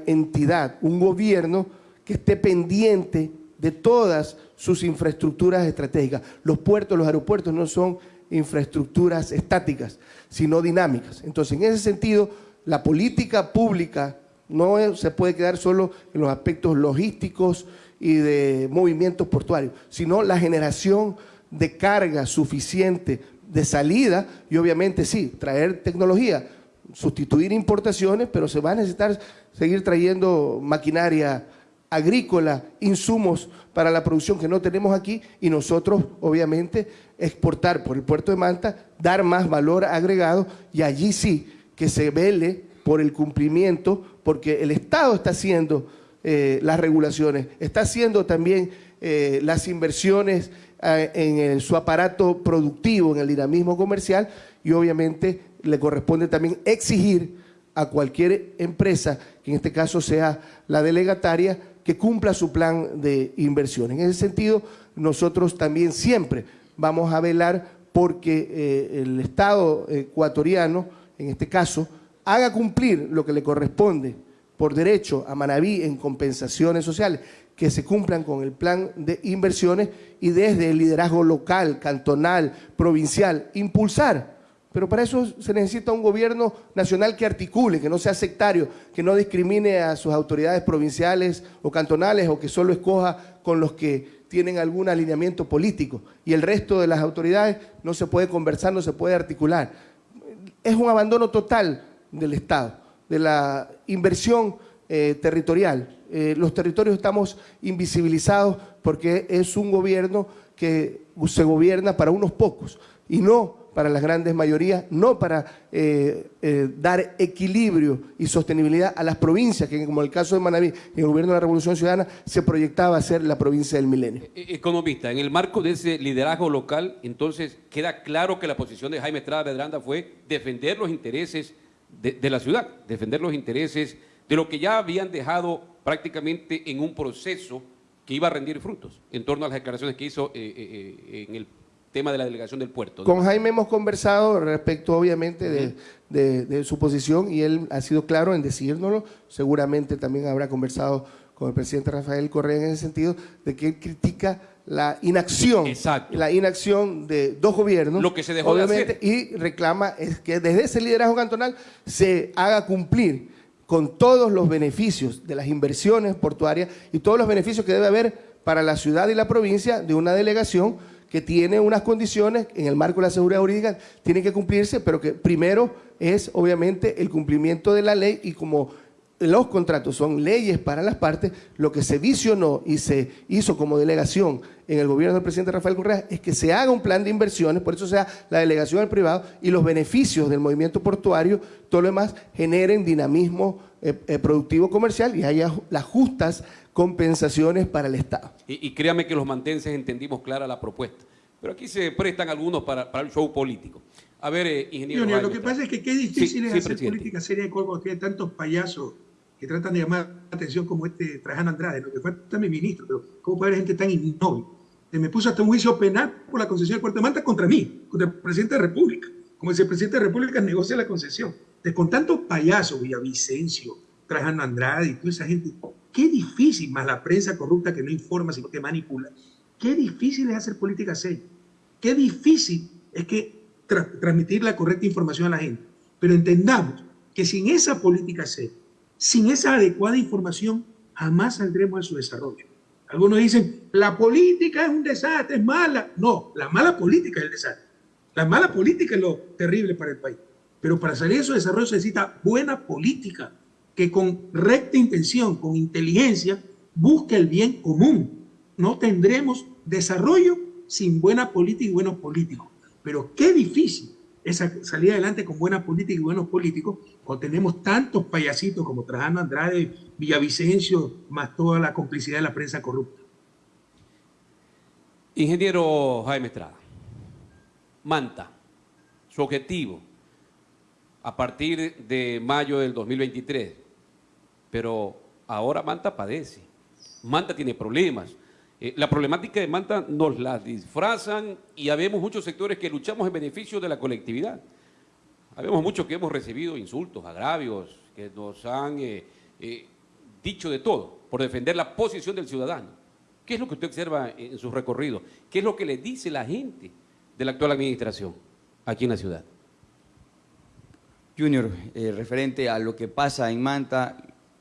entidad, un gobierno que esté pendiente de todas sus infraestructuras estratégicas. Los puertos, los aeropuertos no son infraestructuras estáticas, sino dinámicas. Entonces, en ese sentido, la política pública no se puede quedar solo en los aspectos logísticos y de movimientos portuarios, sino la generación de carga suficiente de salida y obviamente sí, traer tecnología, sustituir importaciones, pero se va a necesitar seguir trayendo maquinaria agrícola, insumos para la producción que no tenemos aquí y nosotros obviamente exportar por el puerto de Manta, dar más valor agregado y allí sí que se vele por el cumplimiento porque el Estado está haciendo eh, las regulaciones, está haciendo también eh, las inversiones eh, en su aparato productivo, en el dinamismo comercial y obviamente le corresponde también exigir a cualquier empresa, que en este caso sea la delegataria, que cumpla su plan de inversión. En ese sentido, nosotros también siempre vamos a velar porque eh, el Estado ecuatoriano, en este caso, haga cumplir lo que le corresponde por derecho a Manabí en compensaciones sociales, que se cumplan con el plan de inversiones y desde el liderazgo local, cantonal, provincial, impulsar pero para eso se necesita un gobierno nacional que articule, que no sea sectario, que no discrimine a sus autoridades provinciales o cantonales o que solo escoja con los que tienen algún alineamiento político. Y el resto de las autoridades no se puede conversar, no se puede articular. Es un abandono total del Estado, de la inversión eh, territorial. Eh, los territorios estamos invisibilizados porque es un gobierno que se gobierna para unos pocos y no para las grandes mayorías, no para eh, eh, dar equilibrio y sostenibilidad a las provincias, que como el caso de Manaví, en el gobierno de la Revolución Ciudadana se proyectaba a ser la provincia del milenio. E-, economista, en el marco de ese liderazgo local, entonces queda claro que la posición de Jaime Estrada Medranda fue defender los intereses de, la ciudad, defender los intereses de lo que ya habían dejado prácticamente en un proceso que iba a rendir frutos en torno a las declaraciones que hizo eh, en el tema de la delegación del puerto. Con Jaime hemos conversado respecto, obviamente, de, su posición y él ha sido claro en decírnoslo. Seguramente también habrá conversado con el presidente Rafael Correa en ese sentido, de que él critica la inacción, la inacción de dos gobiernos, lo que se dejó obviamente, y reclama es que desde ese liderazgo cantonal se haga cumplir con todos los beneficios de las inversiones portuarias y todos los beneficios que debe haber para la ciudad y la provincia de una delegación que tiene unas condiciones en el marco de la seguridad jurídica, tienen que cumplirse, pero que primero es obviamente el cumplimiento de la ley y como los contratos son leyes para las partes, lo que se visionó y se hizo como delegación en el gobierno del presidente Rafael Correa es que se haga un plan de inversiones, por eso sea la delegación al privado y los beneficios del movimiento portuario, todo lo demás, generen dinamismo eh, eh, productivo comercial y haya las justas compensaciones para el Estado. Y, créame que los mantenses entendimos clara la propuesta. Pero aquí se prestan algunos para, el show político. A ver, eh, ingeniero. lo que pasa es que qué difícil es hacer política seria cuando hay tantos payasos que tratan de llamar la atención como este Trajano Andrade, lo que fue también ministro, pero ¿cómo puede haber gente tan innoble? Me puso hasta un juicio penal por la concesión del puerto de Manta contra mí, contra el presidente de la República. Como si el presidente de la República negocia la concesión. De, con tantos payasos, Villavicencio, Trajano Andrade y toda esa gente, Qué difícil, más la prensa corrupta que no informa, sino que manipula. Qué difícil es hacer política seria. Qué difícil es que transmitir la correcta información a la gente. Pero entendamos que sin esa política seria, sin esa adecuada información, jamás saldremos a su desarrollo. Algunos dicen, la política es un desastre, es mala. No, la mala política es el desastre. La mala política es lo terrible para el país. Pero para salir de su desarrollo se necesita buena política que con recta intención, con inteligencia, busque el bien común. No tendremos desarrollo sin buena política y buenos políticos. Pero qué difícil esa salir adelante con buena política y buenos políticos, cuando tenemos tantos payasitos como Trajano Andrade, Villavicencio, más toda la complicidad de la prensa corrupta. Ingeniero Jaime Estrada, Manta, su objetivo a partir de mayo del 2023, pero ahora Manta padece, Manta tiene problemas. Eh, la problemática de Manta nos la disfrazan y habemos muchos sectores que luchamos en beneficio de la colectividad. Habemos muchos que hemos recibido insultos, agravios, que nos han eh, eh, dicho de todo por defender la posición del ciudadano. ¿Qué es lo que usted observa en sus recorridos? ¿Qué es lo que le dice la gente de la actual administración aquí en la ciudad? Junior, referente a lo que pasa en Manta,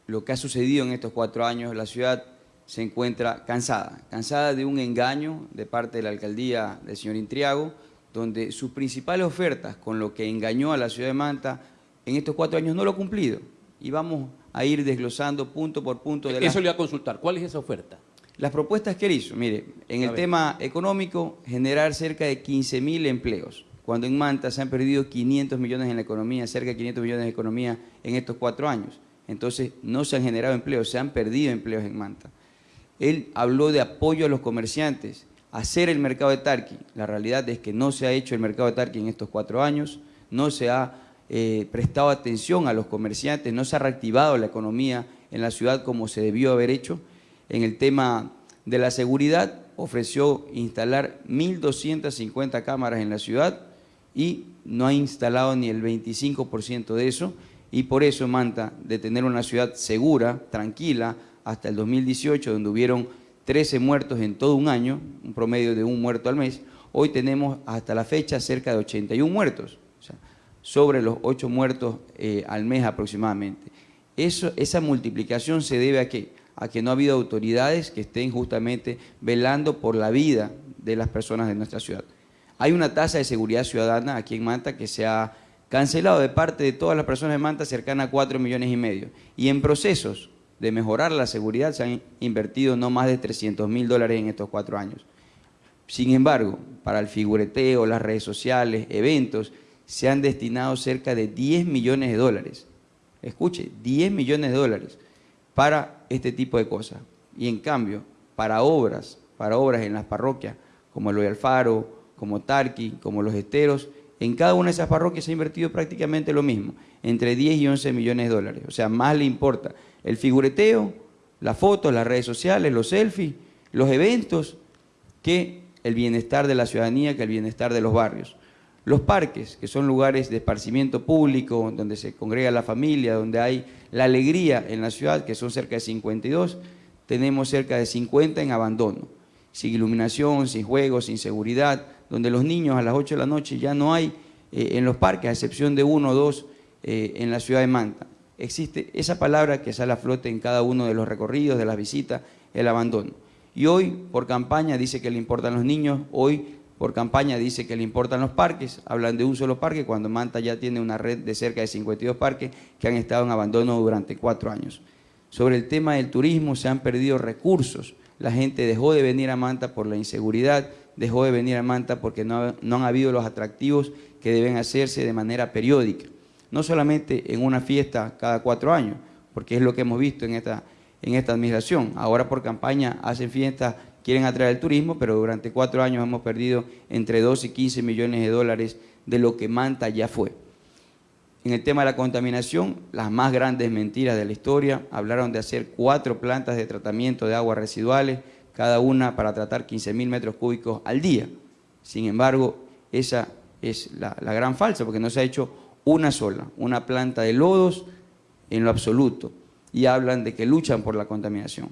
lo que ha sucedido en estos cuatro años, la ciudad se encuentra cansada, cansada de un engaño de parte de la alcaldía del señor Intriago, donde sus principales ofertas con lo que engañó a la ciudad de Manta en estos cuatro años no lo ha cumplido. Y vamos a ir desglosando punto por punto. De Eso le voy a consultar. ¿Cuál es esa oferta? Las propuestas que él hizo, mire, en el tema económico, generar cerca de 15 mil empleos, cuando en Manta se han perdido 500 millones en la economía, cerca de 500 millones de economía en estos cuatro años. Entonces, no se han generado empleos, se han perdido empleos en Manta. Él habló de apoyo a los comerciantes, hacer el mercado de Tarqui. La realidad es que no se ha hecho el mercado de Tarqui en estos cuatro años, no se ha eh, prestado atención a los comerciantes, no se ha reactivado la economía en la ciudad como se debió haber hecho. En el tema de la seguridad, ofreció instalar 1.250 cámaras en la ciudad y no ha instalado ni el 25% de eso. Y por eso Manta, de tener una ciudad segura, tranquila, hasta el 2018, donde hubieron 13 muertos en todo un año, un promedio de un muerto al mes, hoy tenemos hasta la fecha cerca de 81 muertos, o sea, sobre los 8 muertos eh, al mes aproximadamente. Eso, esa multiplicación se debe a qué? A que no ha habido autoridades que estén justamente velando por la vida de las personas de nuestra ciudad. Hay una tasa de seguridad ciudadana aquí en Manta que se ha cancelado de parte de todas las personas de Manta cercana a 4 millones y medio. Y en procesos de mejorar la seguridad se han invertido no más de 300 mil dólares en estos cuatro años. Sin embargo, para el figureteo, las redes sociales, eventos, se han destinado cerca de 10 millones de dólares. Escuche, 10 millones de dólares para este tipo de cosas. Y en cambio, para obras, para obras en las parroquias, como el Alfaro, como Tarqui, como Los Esteros, en cada una de esas parroquias se ha invertido prácticamente lo mismo, entre 10 y 11 millones de dólares. O sea, más le importa el figureteo, las fotos, las redes sociales, los selfies, los eventos, que el bienestar de la ciudadanía, que el bienestar de los barrios. Los parques, que son lugares de esparcimiento público, donde se congrega la familia, donde hay la alegría en la ciudad, que son cerca de 52, tenemos cerca de 50 en abandono, sin iluminación, sin juegos, sin seguridad, donde los niños a las 8 de la noche ya no hay eh, en los parques, a excepción de uno o dos eh, en la ciudad de Manta existe esa palabra que sale a flote en cada uno de los recorridos, de las visitas, el abandono. Y hoy por campaña dice que le importan los niños, hoy por campaña dice que le importan los parques, hablan de un solo parque cuando Manta ya tiene una red de cerca de 52 parques que han estado en abandono durante cuatro años. Sobre el tema del turismo se han perdido recursos, la gente dejó de venir a Manta por la inseguridad, dejó de venir a Manta porque no, no han habido los atractivos que deben hacerse de manera periódica no solamente en una fiesta cada cuatro años, porque es lo que hemos visto en esta, en esta administración. Ahora por campaña hacen fiestas, quieren atraer el turismo, pero durante cuatro años hemos perdido entre 12 y 15 millones de dólares de lo que Manta ya fue. En el tema de la contaminación, las más grandes mentiras de la historia, hablaron de hacer cuatro plantas de tratamiento de aguas residuales, cada una para tratar 15 mil metros cúbicos al día. Sin embargo, esa es la, la gran falsa, porque no se ha hecho una sola, una planta de lodos en lo absoluto, y hablan de que luchan por la contaminación.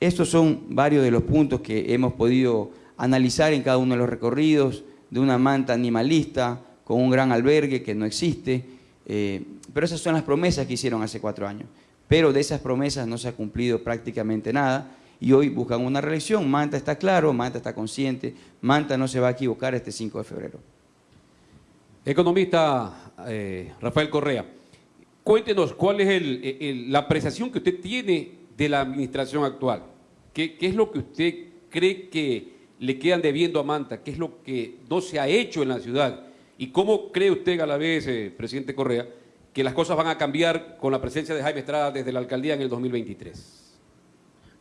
Estos son varios de los puntos que hemos podido analizar en cada uno de los recorridos, de una manta animalista, con un gran albergue que no existe, eh, pero esas son las promesas que hicieron hace cuatro años. Pero de esas promesas no se ha cumplido prácticamente nada, y hoy buscan una reelección. Manta está claro, Manta está consciente, Manta no se va a equivocar este 5 de febrero. Economista eh, Rafael Correa, cuéntenos cuál es la apreciación que usted tiene de la administración actual. ¿Qué, es lo que usted cree que le quedan debiendo a Manta? ¿Qué es lo que no se ha hecho en la ciudad? ¿Y cómo cree usted, a la vez, eh, presidente Correa, que las cosas van a cambiar con la presencia de Jaime Estrada desde la alcaldía en el 2023?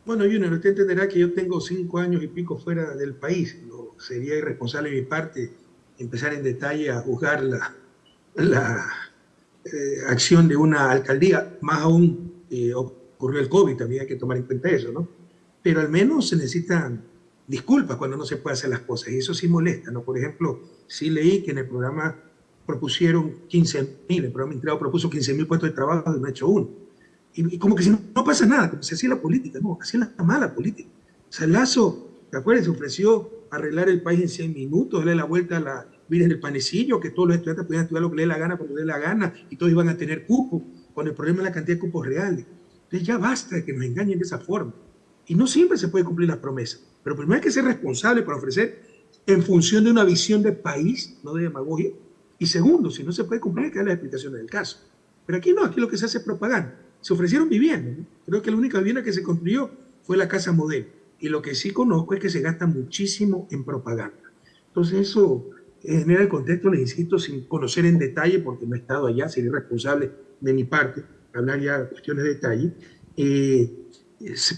Bueno, Junior, usted entenderá que yo tengo cinco años y pico fuera del país. No, sería irresponsable de mi parte empezar en detalle a juzgar la, la eh, acción de una alcaldía. Más aún eh, ocurrió el COVID, también hay que tomar en cuenta eso, ¿no? Pero al menos se necesitan disculpas cuando no se puede hacer las cosas, y eso sí molesta, ¿no? Por ejemplo, sí leí que en el programa propusieron 15 mil, el programa integrado propuso 15 mil puestos de trabajo y no ha hecho uno. Y, y como que si no, no, pasa nada, como se hacía la política, no, es la mala política. O sea, Lazo, ¿te acuerdas? Se ofreció arreglar el país en 100 minutos, darle la vuelta a la Virgen del Panecillo, que todos los estudiantes pudieran estudiar lo que les dé la gana cuando les dé la gana, y todos iban a tener cupo, con el problema de la cantidad de cupos reales. Entonces ya basta de que nos engañen de esa forma. Y no siempre se puede cumplir las promesas. Pero primero hay que ser responsable para ofrecer en función de una visión de país, no de demagogia. Y segundo, si no se puede cumplir, hay que dar las explicaciones del caso. Pero aquí no, aquí lo que se hace es propaganda. Se ofrecieron viviendas. Creo que la única vivienda que se construyó fue la casa modelo. Y lo que sí conozco es que se gasta muchísimo en propaganda. Entonces eso genera el contexto, les insisto, sin conocer en detalle, porque no he estado allá, sería irresponsable de mi parte hablar ya cuestiones de detalle, eh,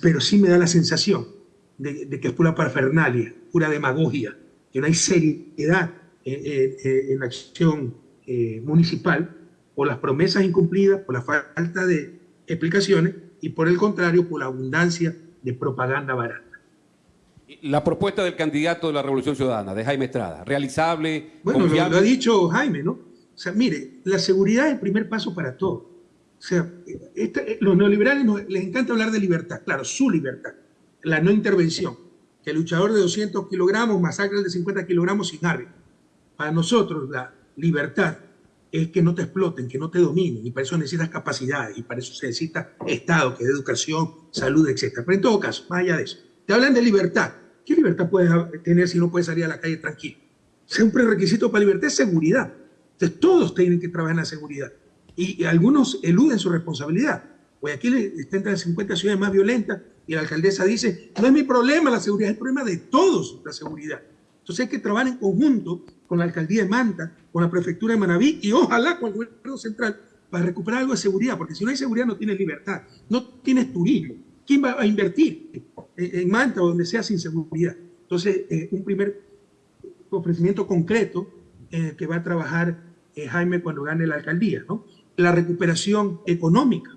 pero sí me da la sensación de, que es pura parafernalia, pura demagogia, que no hay seriedad en, en, en la acción eh, municipal por las promesas incumplidas, por la falta de explicaciones y por el contrario, por la abundancia de propaganda barata. La propuesta del candidato de la Revolución Ciudadana, de Jaime Estrada, realizable, Bueno, lo, lo, ha dicho Jaime, ¿no? O sea, mire, la seguridad es el primer paso para todo. O sea, esta, los neoliberales nos, les encanta hablar de libertad, claro, su libertad, la no intervención, que el luchador de 200 kilogramos masacre el de 50 kilogramos sin árbitro. Para nosotros la libertad es que no te exploten, que no te dominen, y para eso necesitas capacidades, y para eso se necesita Estado, que es educación, salud, etc. Pero en todo caso, más allá de eso, te hablan de libertad. ¿Qué libertad puedes tener si no puedes salir a la calle tranquilo? Siempre un prerequisito para libertad es seguridad. Entonces todos tienen que trabajar en la seguridad y algunos eluden su responsabilidad. Guayaquil está entre las 50 ciudades más violentas y la alcaldesa dice, no es mi problema la seguridad, es el problema de todos la seguridad. Entonces hay que trabajar en conjunto con la alcaldía de Manta, con la prefectura de Manabí y ojalá con el gobierno central para recuperar algo de seguridad, porque si no hay seguridad no tienes libertad, no tienes turismo. ¿Quién va a invertir en Manta o donde sea sin seguridad? Entonces, eh, un primer ofrecimiento concreto eh, que va a trabajar eh, Jaime cuando gane la alcaldía, ¿no? la recuperación económica,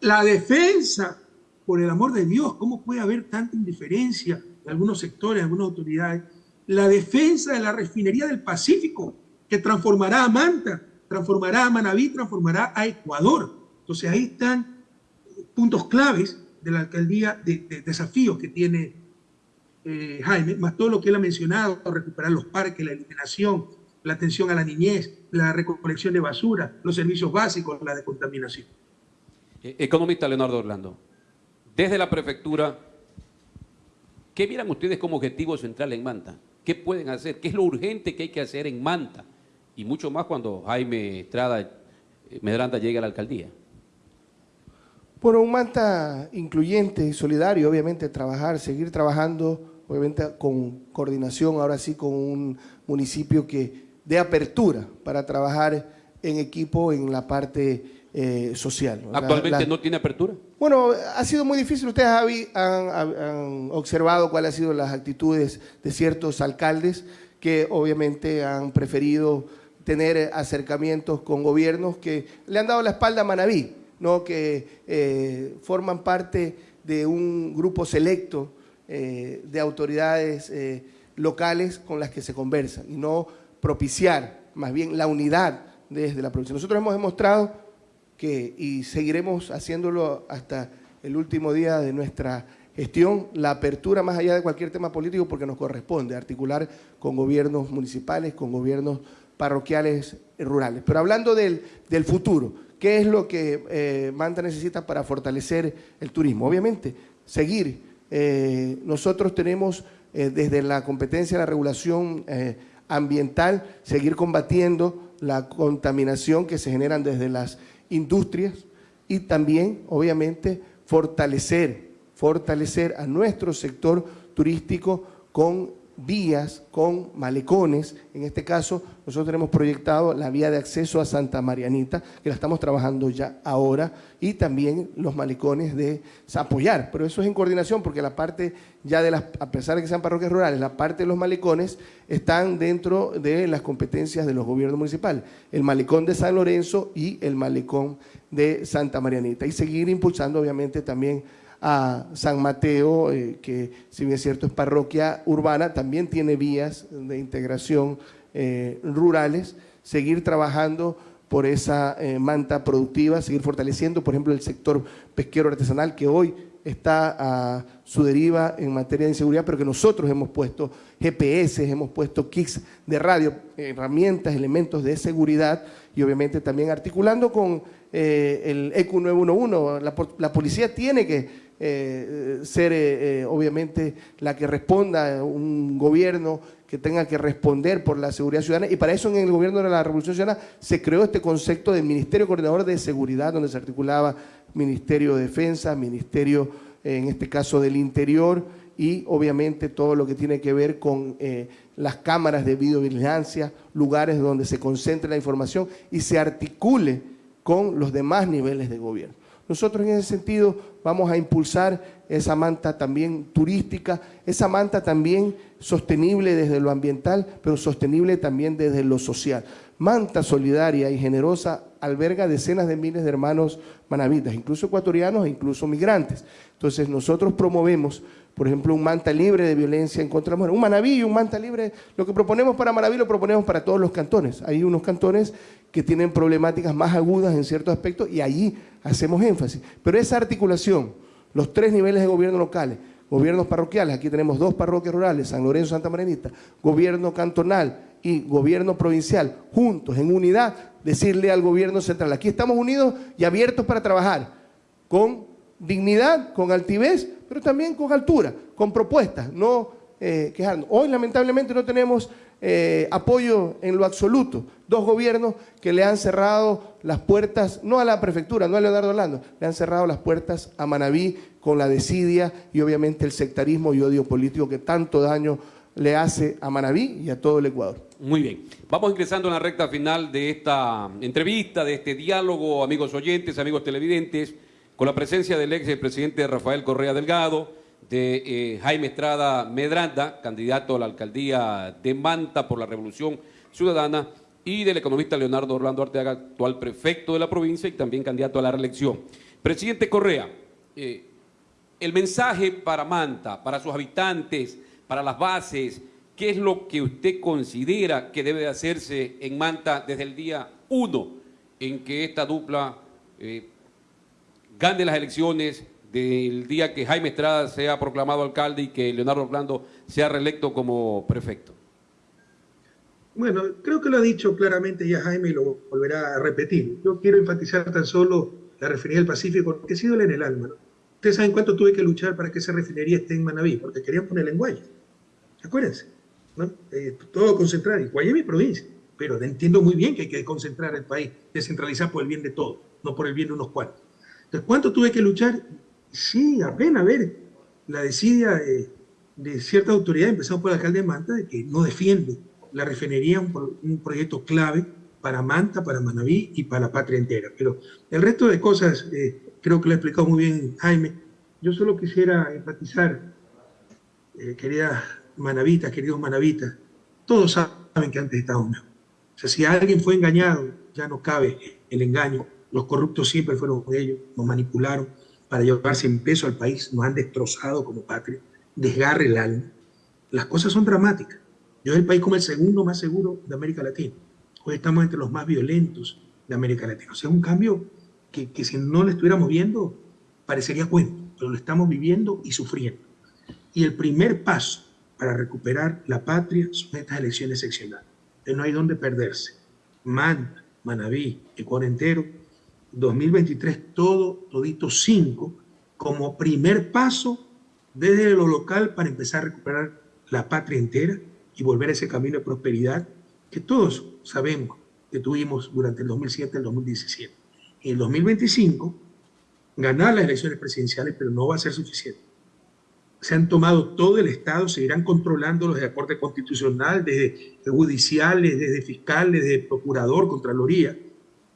la defensa, por el amor de Dios, ¿cómo puede haber tanta indiferencia de algunos sectores, de algunas autoridades? La defensa de la refinería del Pacífico, que transformará a Manta, transformará a Manabí, transformará a Ecuador. Entonces ahí están puntos claves de la alcaldía, de, de desafíos que tiene eh, Jaime, más todo lo que él ha mencionado, recuperar los parques, la iluminación, la atención a la niñez, la recolección de basura, los servicios básicos, la decontaminación. Economista Leonardo Orlando, desde la prefectura, ¿qué miran ustedes como objetivo central en Manta? ¿Qué pueden hacer? ¿Qué es lo urgente que hay que hacer en Manta? Y mucho más cuando Jaime Estrada eh, Medranda llegue a la alcaldía. Bueno, un Manta incluyente y solidario, obviamente, trabajar, seguir trabajando, obviamente con coordinación, ahora sí con un municipio que de apertura para trabajar en equipo en la parte eh, social. ¿Actualmente la, la, no tiene apertura? Bueno, ha sido muy difícil. Ustedes Javi, han, han, observado cuáles han sido las actitudes de ciertos alcaldes que obviamente han preferido tener acercamientos con gobiernos que le han dado la espalda a Manabí, ¿no? que eh, forman parte de un grupo selecto eh, de autoridades eh, locales con las que se conversan y no propiciar más bien la unidad desde la provincia. Nosotros hemos demostrado que, y seguiremos haciéndolo hasta el último día de nuestra gestión, la apertura más allá de cualquier tema político porque nos corresponde articular con gobiernos municipales, con gobiernos parroquiales rurales. Pero hablando del, del futuro, ¿qué es lo que eh, Manta necesita para fortalecer el turismo? Obviamente, seguir. Eh, nosotros tenemos eh, desde la competencia de la regulación ambiental, seguir combatiendo la contaminación que se generan desde las industrias y también, obviamente, fortalecer, fortalecer a nuestro sector turístico con vías con malecones. En este caso, nosotros tenemos proyectado la vía de acceso a Santa Marianita, que la estamos trabajando ya ahora, y también los malecones de apoyar. Pero eso es en coordinación, porque la parte ya de las, a pesar de que sean parroquias rurales, la parte de los malecones están dentro de las competencias de los gobiernos municipales. El malecón de San Lorenzo y el malecón de Santa Marianita. Y seguir impulsando, obviamente, también a San Mateo, eh, que si bien es cierto es parroquia urbana, también tiene vías de integración eh, rurales, seguir trabajando por esa eh, manta productiva, seguir fortaleciendo, por ejemplo, el sector pesquero artesanal que hoy está a su deriva en materia de inseguridad, pero que nosotros hemos puesto GPS, hemos puesto kits de radio, herramientas, elementos de seguridad y obviamente también articulando con el ECU 911. La, la policía tiene que eh, ser eh, eh, obviamente la que responda un gobierno que tenga que responder por la seguridad ciudadana y para eso en el gobierno de la Revolución Ciudadana se creó este concepto de Ministerio Coordinador de Seguridad donde se articulaba Ministerio de Defensa, Ministerio en este caso del Interior y obviamente todo lo que tiene que ver con las cámaras de videovigilancia, lugares donde se concentre la información y se articule con los demás niveles de gobierno. Nosotros en ese sentido vamos a impulsar esa manta también turística, esa manta también sostenible desde lo ambiental, pero sostenible también desde lo social. Manta solidaria y generosa alberga decenas de miles de hermanos manavitas, incluso ecuatorianos e incluso migrantes. Entonces nosotros promovemos, por ejemplo, un manta libre de violencia en contra de la mujer. Un Manaví un manta libre, lo que proponemos para Manaví lo proponemos para todos los cantones. Hay unos cantones que tienen problemáticas más agudas en ciertos aspectos y allí hacemos énfasis. Pero esa articulación, los tres niveles de gobierno locales, gobiernos parroquiales, aquí tenemos dos parroquias rurales, San Lorenzo, Santa Marinita, gobierno cantonal y gobierno provincial, juntos, en unidad, decirle al gobierno central, aquí estamos unidos y abiertos para trabajar, con dignidad, con altivez, pero también con altura, con propuestas, no eh, quejarnos. Hoy lamentablemente no tenemos eh, apoyo en lo absoluto. Dos gobiernos que le han cerrado las puertas, no a la prefectura, no a Leonardo Orlando, le han cerrado las puertas a Manabí con la desidia y obviamente el sectarismo y odio político que tanto daño le hace a Manabí y a todo el Ecuador. Muy bien. Vamos ingresando en la recta final de esta entrevista, de este diálogo, amigos oyentes, amigos televidentes, con la presencia del ex presidente Rafael Correa Delgado, de eh, Jaime Estrada Medranda, candidato a la alcaldía de Manta por la Revolución Ciudadana, y del economista Leonardo Orlando Arteaga, actual prefecto de la provincia y también candidato a la reelección. Presidente Correa, eh, el mensaje para Manta, para sus habitantes, para las bases, ¿qué es lo que usted considera que debe hacerse en Manta desde el día uno en que esta dupla eh, gane las elecciones del día que Jaime Estrada sea proclamado alcalde y que Leonardo Orlando sea reelecto como prefecto? Bueno, creo que lo ha dicho claramente ya Jaime y lo volverá a repetir. Yo quiero enfatizar tan solo la refinería del Pacífico, que ha sido en el alma. Ustedes saben cuánto tuve que luchar para que esa refinería esté en Manabí, porque querían ponerla en Guaya. Acuérdense, ¿no? Eh, todo concentrar. Y Guaya es mi provincia, pero entiendo muy bien que hay que concentrar el país, descentralizar por el bien de todos, no por el bien de unos cuantos. Entonces, ¿cuánto tuve que luchar? Sí, apenas, a ver, la desidia de, de cierta autoridad, por el alcalde de Manta, de que no defiende la refinería, un, un proyecto clave para Manta, para Manabí y para la patria entera. Pero el resto de cosas, eh, creo que lo ha explicado muy bien Jaime. Yo solo quisiera enfatizar, eh, queridas manavitas, queridos manavitas, todos saben que antes estábamos mejor. O sea, si alguien fue engañado, ya no cabe el engaño. Los corruptos siempre fueron ellos, nos manipularon, para llevarse en peso al país, nos han destrozado como patria, desgarre el alma. Las cosas son dramáticas. Yo es el país como el segundo más seguro de América Latina. Hoy estamos entre los más violentos de América Latina. O sea, es un cambio que, si no lo estuviéramos viendo, parecería cuento, pero lo estamos viviendo y sufriendo. Y el primer paso para recuperar la patria son estas elecciones seccionales. No hay dónde perderse. Manta, Manabí, Ecuador entero, 2023 todo, todito 5, como primer paso desde lo local para empezar a recuperar la patria entera y volver a ese camino de prosperidad que todos sabemos que tuvimos durante el 2007 y el 2017. En el 2025, ganar las elecciones presidenciales, pero no va a ser suficiente. se han tomado todo el Estado, seguirán controlándolos desde la Corte Constitucional, desde judiciales, desde fiscales, desde procurador, Contraloría.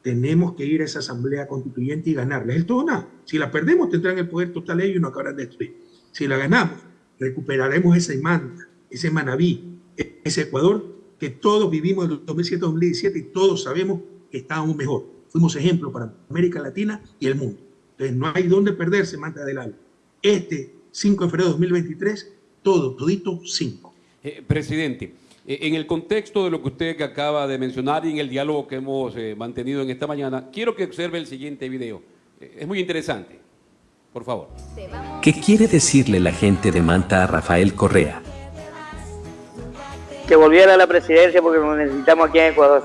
Tenemos que ir a esa Asamblea Constituyente y ganarla. Es todo nada. Si la perdemos, tendrán el poder total ellos y nos acabarán de destruir. Si la ganamos, recuperaremos esa imanta, ese Manabí, ese Ecuador que todos vivimos en el 2007-2017 y todos sabemos que estábamos mejor. Fuimos ejemplo para América Latina y el mundo. Entonces no hay dónde perderse, Manta del Alba. Este 5 de febrero de 2023, todo, todito 5. Eh, presidente, en el contexto de lo que usted acaba de mencionar y en el diálogo que hemos eh, mantenido en esta mañana, quiero que observe el siguiente video. Eh, es muy interesante. Por favor. ¿Qué quiere decirle la gente de Manta a Rafael Correa? que volviera a la presidencia porque lo necesitamos aquí en Ecuador.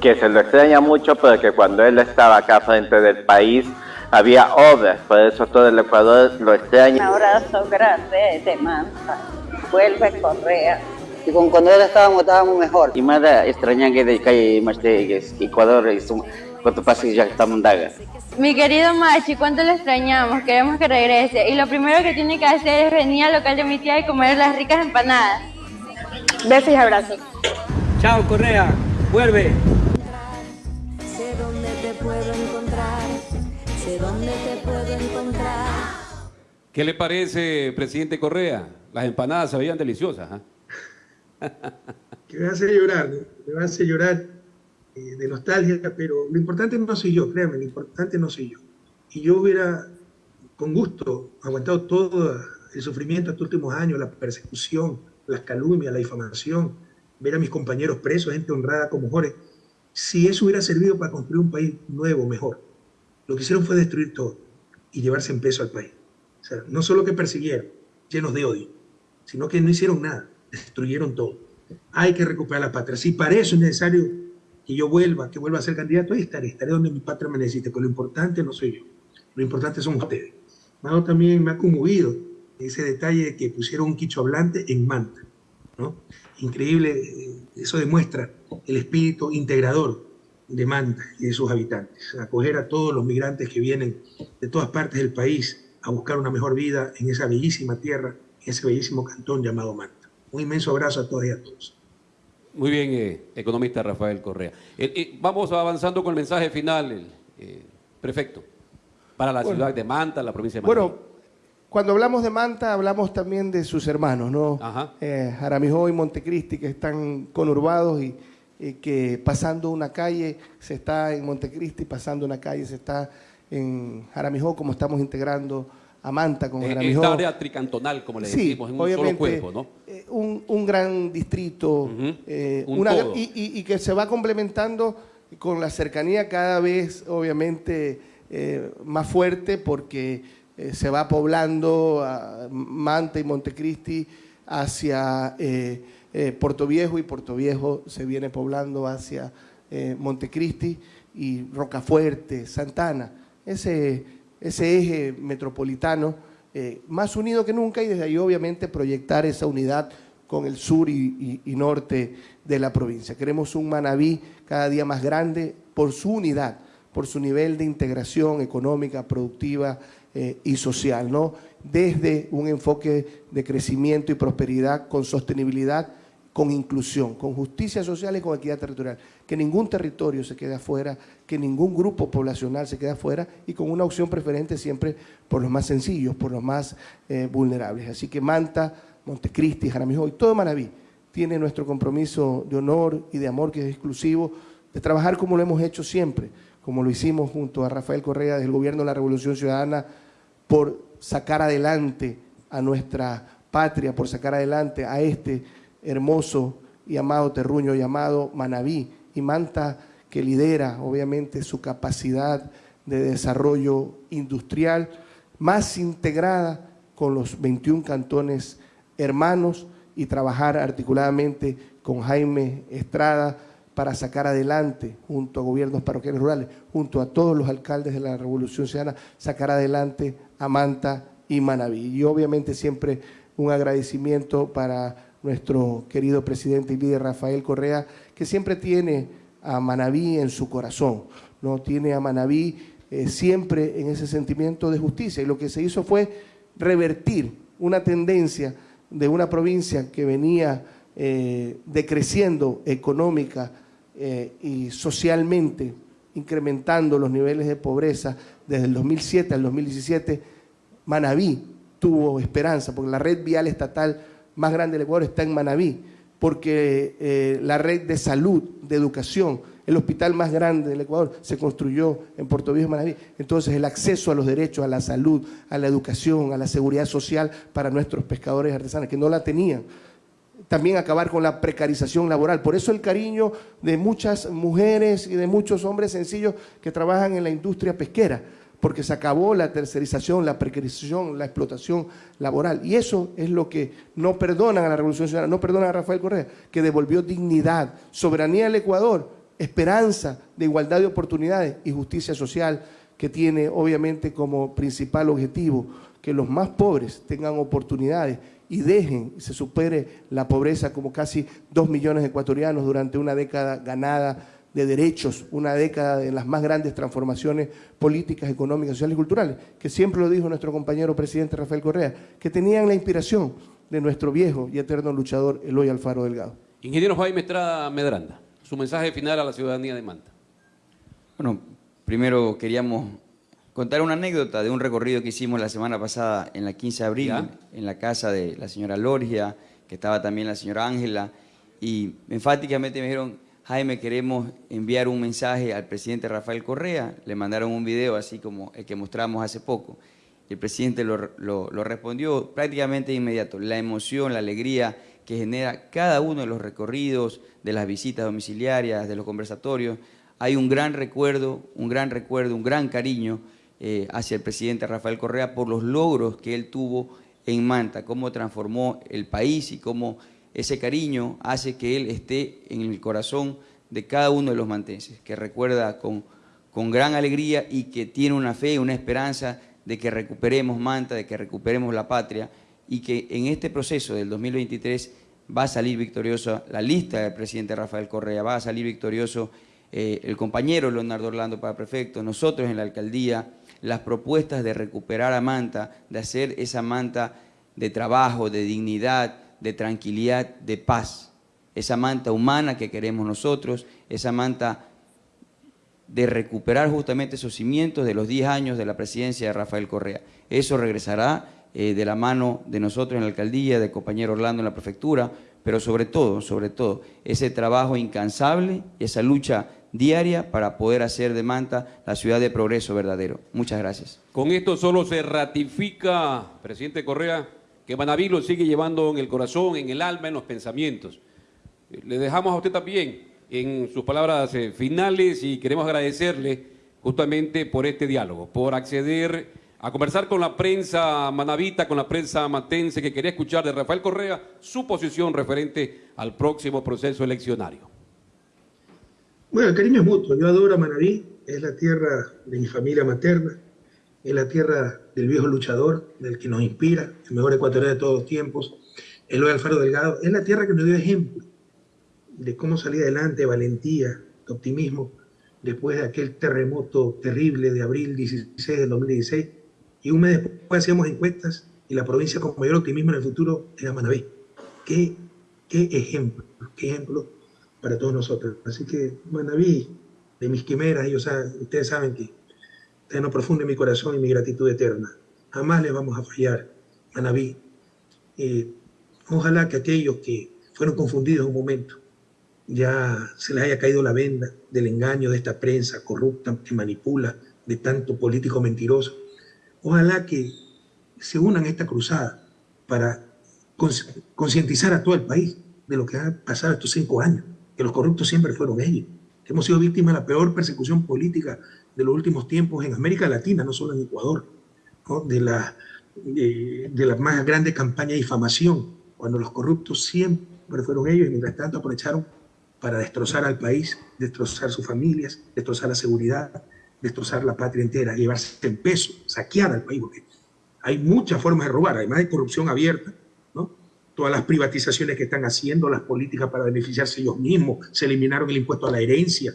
que se lo extraña mucho, pero que cuando él estaba acá frente del país había obras, por eso todo el Ecuador lo Un extraña. abrazo grande de Manta. Vuelve Correa. Y con cuando él estábamos, estábamos mejor. Y más extraña que de calle más de Ecuador cuanto pasa ya estamos daga. Mi querido Machi, ¿cuánto lo extrañamos? Queremos que regrese. Y lo primero que tiene que hacer es venir al local de mi tía y comer las ricas empanadas. Besos y abrazos. Chao, Correa. Vuelve. Sé dónde te puedo encontrar, sé dónde te puedo encontrar. ¿Qué le parece, presidente Correa? Las empanadas se veían deliciosas. ¿ah? [LAUGHS] que me hace llorar, me hace llorar eh, de nostalgia, pero lo importante no soy yo, créanme, lo importante no soy yo. Y yo hubiera, con gusto, aguantado todo el sufrimiento estos últimos años, la persecución, las calumnias, la difamación, ver a mis compañeros presos, gente honrada como Jorge, si eso hubiera servido para construir un país nuevo, mejor. Lo que hicieron fue destruir todo y llevarse en peso al país. O sea, no solo que persiguieron, llenos de odio, sino que no hicieron nada, destruyeron todo. Hay que recuperar la patria. Si para eso es necesario que yo vuelva, que vuelva a ser candidato, ahí estaré, estaré donde mi patria me necesite, pero lo importante no soy yo, lo importante son ustedes. Mano también me ha conmovido ese detalle de que pusieron un quicho hablante en Manta, ¿no? Increíble, eh, eso demuestra el espíritu integrador de Manta y de sus habitantes, acoger a todos los migrantes que vienen de todas partes del país a buscar una mejor vida en esa bellísima tierra, en ese bellísimo cantón llamado Manta. Un inmenso abrazo a todas y a todos. Muy bien, eh, economista Rafael Correa. Eh, eh, vamos avanzando con el mensaje final, el, eh, prefecto, para la Bueno. ciudad de Manta, la provincia de Manta. Bueno, cuando hablamos de Manta, hablamos también de sus hermanos, ¿no? Ajá. Eh, Jaramijó y Montecristi, que están conurbados y, y que pasando una calle se está en Montecristi, pasando una calle se está en Jaramijó, como estamos integrando a Manta con esta área tricantonal, como le Sí, decimos, en un solo cuerpo, ¿no? eh, un, un gran distrito eh, un una- todo. y, y- y que se va complementando con la cercanía cada vez, obviamente, eh, más fuerte porque eh, se va poblando a Manta y Montecristi hacia Puerto Viejo y Puerto Viejo se viene poblando hacia Montecristi y Rocafuerte, Santana. Ese, ese eje metropolitano eh, más unido que nunca y desde ahí obviamente proyectar esa unidad con el sur y, norte de la provincia. Queremos un Manabí cada día más grande por su unidad, por su nivel de integración económica, productiva eh, y social, ¿no? Desde un enfoque de crecimiento y prosperidad con sostenibilidad, con inclusión, con justicia social y con equidad territorial. Que ningún territorio se quede afuera, que ningún grupo poblacional se quede afuera y con una opción preferente siempre por los más sencillos, por los más eh, vulnerables. Así que Manta, Montecristi, Jaramillo y todo Manaví tiene nuestro compromiso de honor y de amor que es exclusivo, de trabajar como lo hemos hecho siempre, como lo hicimos junto a Rafael Correa del Gobierno de la Revolución Ciudadana, por sacar adelante a nuestra patria, por sacar adelante a este hermoso y amado terruño llamado Manabí y Manta, que lidera obviamente su capacidad de desarrollo industrial más integrada con los 21 cantones hermanos y trabajar articuladamente con Jaime Estrada para sacar adelante, junto a gobiernos parroquiales rurales, junto a todos los alcaldes de la Revolución Ciudadana, sacar adelante a Manta y Manabí. Y obviamente siempre un agradecimiento para nuestro querido presidente y líder Rafael Correa, que siempre tiene a Manabí en su corazón, ¿no? Tiene a Manabí eh, siempre en ese sentimiento de justicia. Y lo que se hizo fue revertir una tendencia de una provincia que venía eh, decreciendo económica eh, y socialmente, incrementando los niveles de pobreza desde el 2007 al 2017, Manabí tuvo esperanza, porque la red vial estatal más grande del Ecuador está en Manabí, porque eh, la red de salud, de educación, el hospital más grande del Ecuador se construyó en Puerto Viejo, Manaví. Entonces, el acceso a los derechos, a la salud, a la educación, a la seguridad social para nuestros pescadores artesanos, que no la tenían. También acabar con la precarización laboral. Por eso el cariño de muchas mujeres y de muchos hombres sencillos que trabajan en la industria pesquera, porque se acabó la tercerización, la precarización, la explotación laboral. Y eso es lo que no perdonan a la Revolución Ciudadana, no perdonan a Rafael Correa, que devolvió dignidad, soberanía al Ecuador, esperanza de igualdad de oportunidades y justicia social que tiene obviamente como principal objetivo que los más pobres tengan oportunidades y dejen se supere la pobreza como casi dos millones de ecuatorianos durante una década ganada de derechos, una década de las más grandes transformaciones políticas, económicas, sociales y culturales, que siempre lo dijo nuestro compañero presidente Rafael Correa, que tenían la inspiración de nuestro viejo y eterno luchador Eloy Alfaro Delgado. Ingeniero Jaime Estrada Medranda su mensaje final a la ciudadanía de Manta. Bueno, primero queríamos contar una anécdota de un recorrido que hicimos la semana pasada en la 15 de abril, en la casa de la señora Lorgia, que estaba también la señora Ángela, y enfáticamente me dijeron, Jaime, queremos enviar un mensaje al presidente Rafael Correa. Le mandaron un video así como el que mostramos hace poco. El presidente lo, respondió prácticamente de inmediato. La emoción, la alegría que genera cada uno de los recorridos, de las visitas domiciliarias, de los conversatorios. Hay un gran recuerdo, un gran recuerdo, un gran cariño eh, hacia el presidente Rafael Correa por los logros que él tuvo en Manta, cómo transformó el país y cómo ese cariño hace que él esté en el corazón de cada uno de los mantenses, que recuerda con, con gran alegría y que tiene una fe, una esperanza de que recuperemos Manta, de que recuperemos la patria y que en este proceso del 2023 va a salir victorioso la lista del presidente Rafael Correa, va a salir victorioso eh, el compañero Leonardo Orlando para prefecto, nosotros en la alcaldía, las propuestas de recuperar a Manta, de hacer esa Manta de trabajo, de dignidad, de tranquilidad, de paz. Esa Manta humana que queremos nosotros, esa Manta de recuperar justamente esos cimientos de los 10 años de la presidencia de Rafael Correa. Eso regresará eh, de la mano de nosotros en la alcaldía, de compañero Orlando en la prefectura, pero sobre todo, sobre todo, ese trabajo incansable, esa lucha diaria para poder hacer de Manta la ciudad de progreso verdadero. Muchas gracias. Con esto solo se ratifica, presidente Correa, que Manaví lo sigue llevando en el corazón, en el alma, en los pensamientos. Le dejamos a usted también en sus palabras eh, finales y queremos agradecerle justamente por este diálogo, por acceder a conversar con la prensa manavita, con la prensa matense que quería escuchar de Rafael Correa su posición referente al próximo proceso eleccionario. Bueno, el cariño es mutuo. Yo adoro a Manaví, es la tierra de mi familia materna, es la tierra del viejo luchador, del que nos inspira, el mejor ecuatoriano de todos los tiempos, Eloy Alfaro Delgado. Es la tierra que nos dio ejemplo de cómo salir adelante, valentía, optimismo, después de aquel terremoto terrible de abril 16 del 2016 y un mes después hacíamos encuestas y la provincia con mayor optimismo en el futuro era Manaví. Qué, qué ejemplo, qué ejemplo para todos nosotros. Así que Manaví, de mis quimeras, ellos ustedes saben que en lo profundo de mi corazón y mi gratitud eterna. Jamás les vamos a fallar, Manaví. Eh, ojalá que aquellos que fueron confundidos un momento ya se les haya caído la venda del engaño de esta prensa corrupta que manipula, de tanto político mentiroso Ojalá que se unan a esta cruzada para concientizar a todo el país de lo que ha pasado estos cinco años, que los corruptos siempre fueron ellos, que hemos sido víctimas de la peor persecución política de los últimos tiempos en América Latina, no solo en Ecuador, de, la, de, de más grande campaña de difamación, cuando los corruptos siempre fueron ellos y mientras tanto aprovecharon para destrozar al país, destrozar sus familias, destrozar la seguridad, destrozar la patria entera, llevarse en peso, saquear al país, hay muchas formas de robar, además de corrupción abierta. Todas las privatizaciones que están haciendo, las políticas para beneficiarse ellos mismos, se eliminaron el impuesto a la herencia,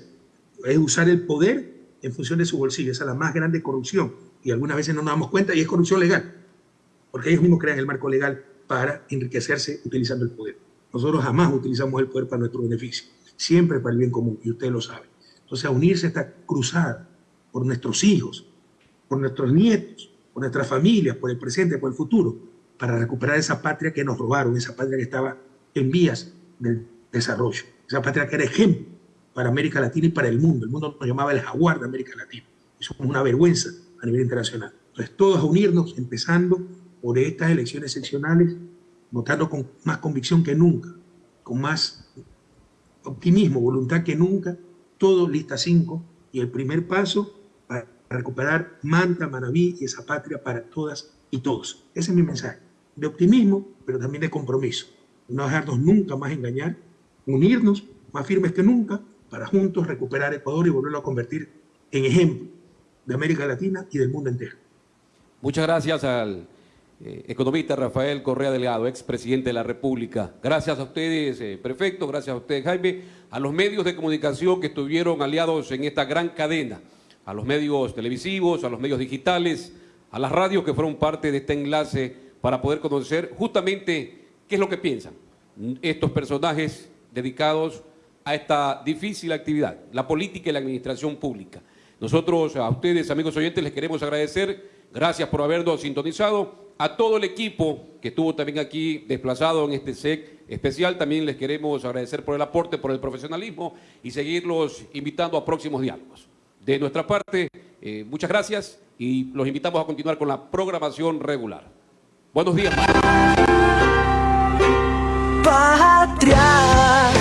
es usar el poder en función de su bolsillo, esa es la más grande corrupción, y algunas veces no nos damos cuenta y es corrupción legal. porque ellos mismos crean el marco legal para enriquecerse utilizando el poder. Nosotros jamás utilizamos el poder para nuestro beneficio, siempre para el bien común, y usted lo sabe. Entonces, a unirse a esta cruzada por nuestros hijos, por nuestros nietos, por nuestras familias, por el presente, por el futuro, para recuperar esa patria que nos robaron, esa patria que estaba en vías del desarrollo, esa patria que era ejemplo para América Latina y para el mundo. El mundo nos llamaba el jaguar de América Latina. Eso es una vergüenza a nivel internacional. Entonces, todos a unirnos, empezando por estas elecciones seccionales, votando con más convicción que nunca, con más optimismo, voluntad que nunca, todo lista 5 y el primer paso para recuperar Manta, Manabí y esa patria para todas y todos. Ese es mi mensaje, de optimismo, pero también de compromiso. No dejarnos nunca más engañar, unirnos más firmes que nunca para juntos recuperar Ecuador y volverlo a convertir en ejemplo de América Latina y del mundo entero. Muchas gracias al eh, economista Rafael Correa Delgado, expresidente de la República. Gracias a ustedes, eh, prefecto, gracias a ustedes, Jaime, a los medios de comunicación que estuvieron aliados en esta gran cadena, a los medios televisivos, a los medios digitales, a las radios que fueron parte de este enlace para poder conocer justamente qué es lo que piensan estos personajes dedicados a esta difícil actividad, la política y la administración pública. Nosotros, a ustedes, amigos oyentes, les queremos agradecer, gracias por habernos sintonizado, a todo el equipo que estuvo también aquí desplazado en este SEC especial, también les queremos agradecer por el aporte, por el profesionalismo y seguirlos invitando a próximos diálogos. De nuestra parte, eh, muchas gracias y los invitamos a continuar con la programación regular. Buenos días. Patria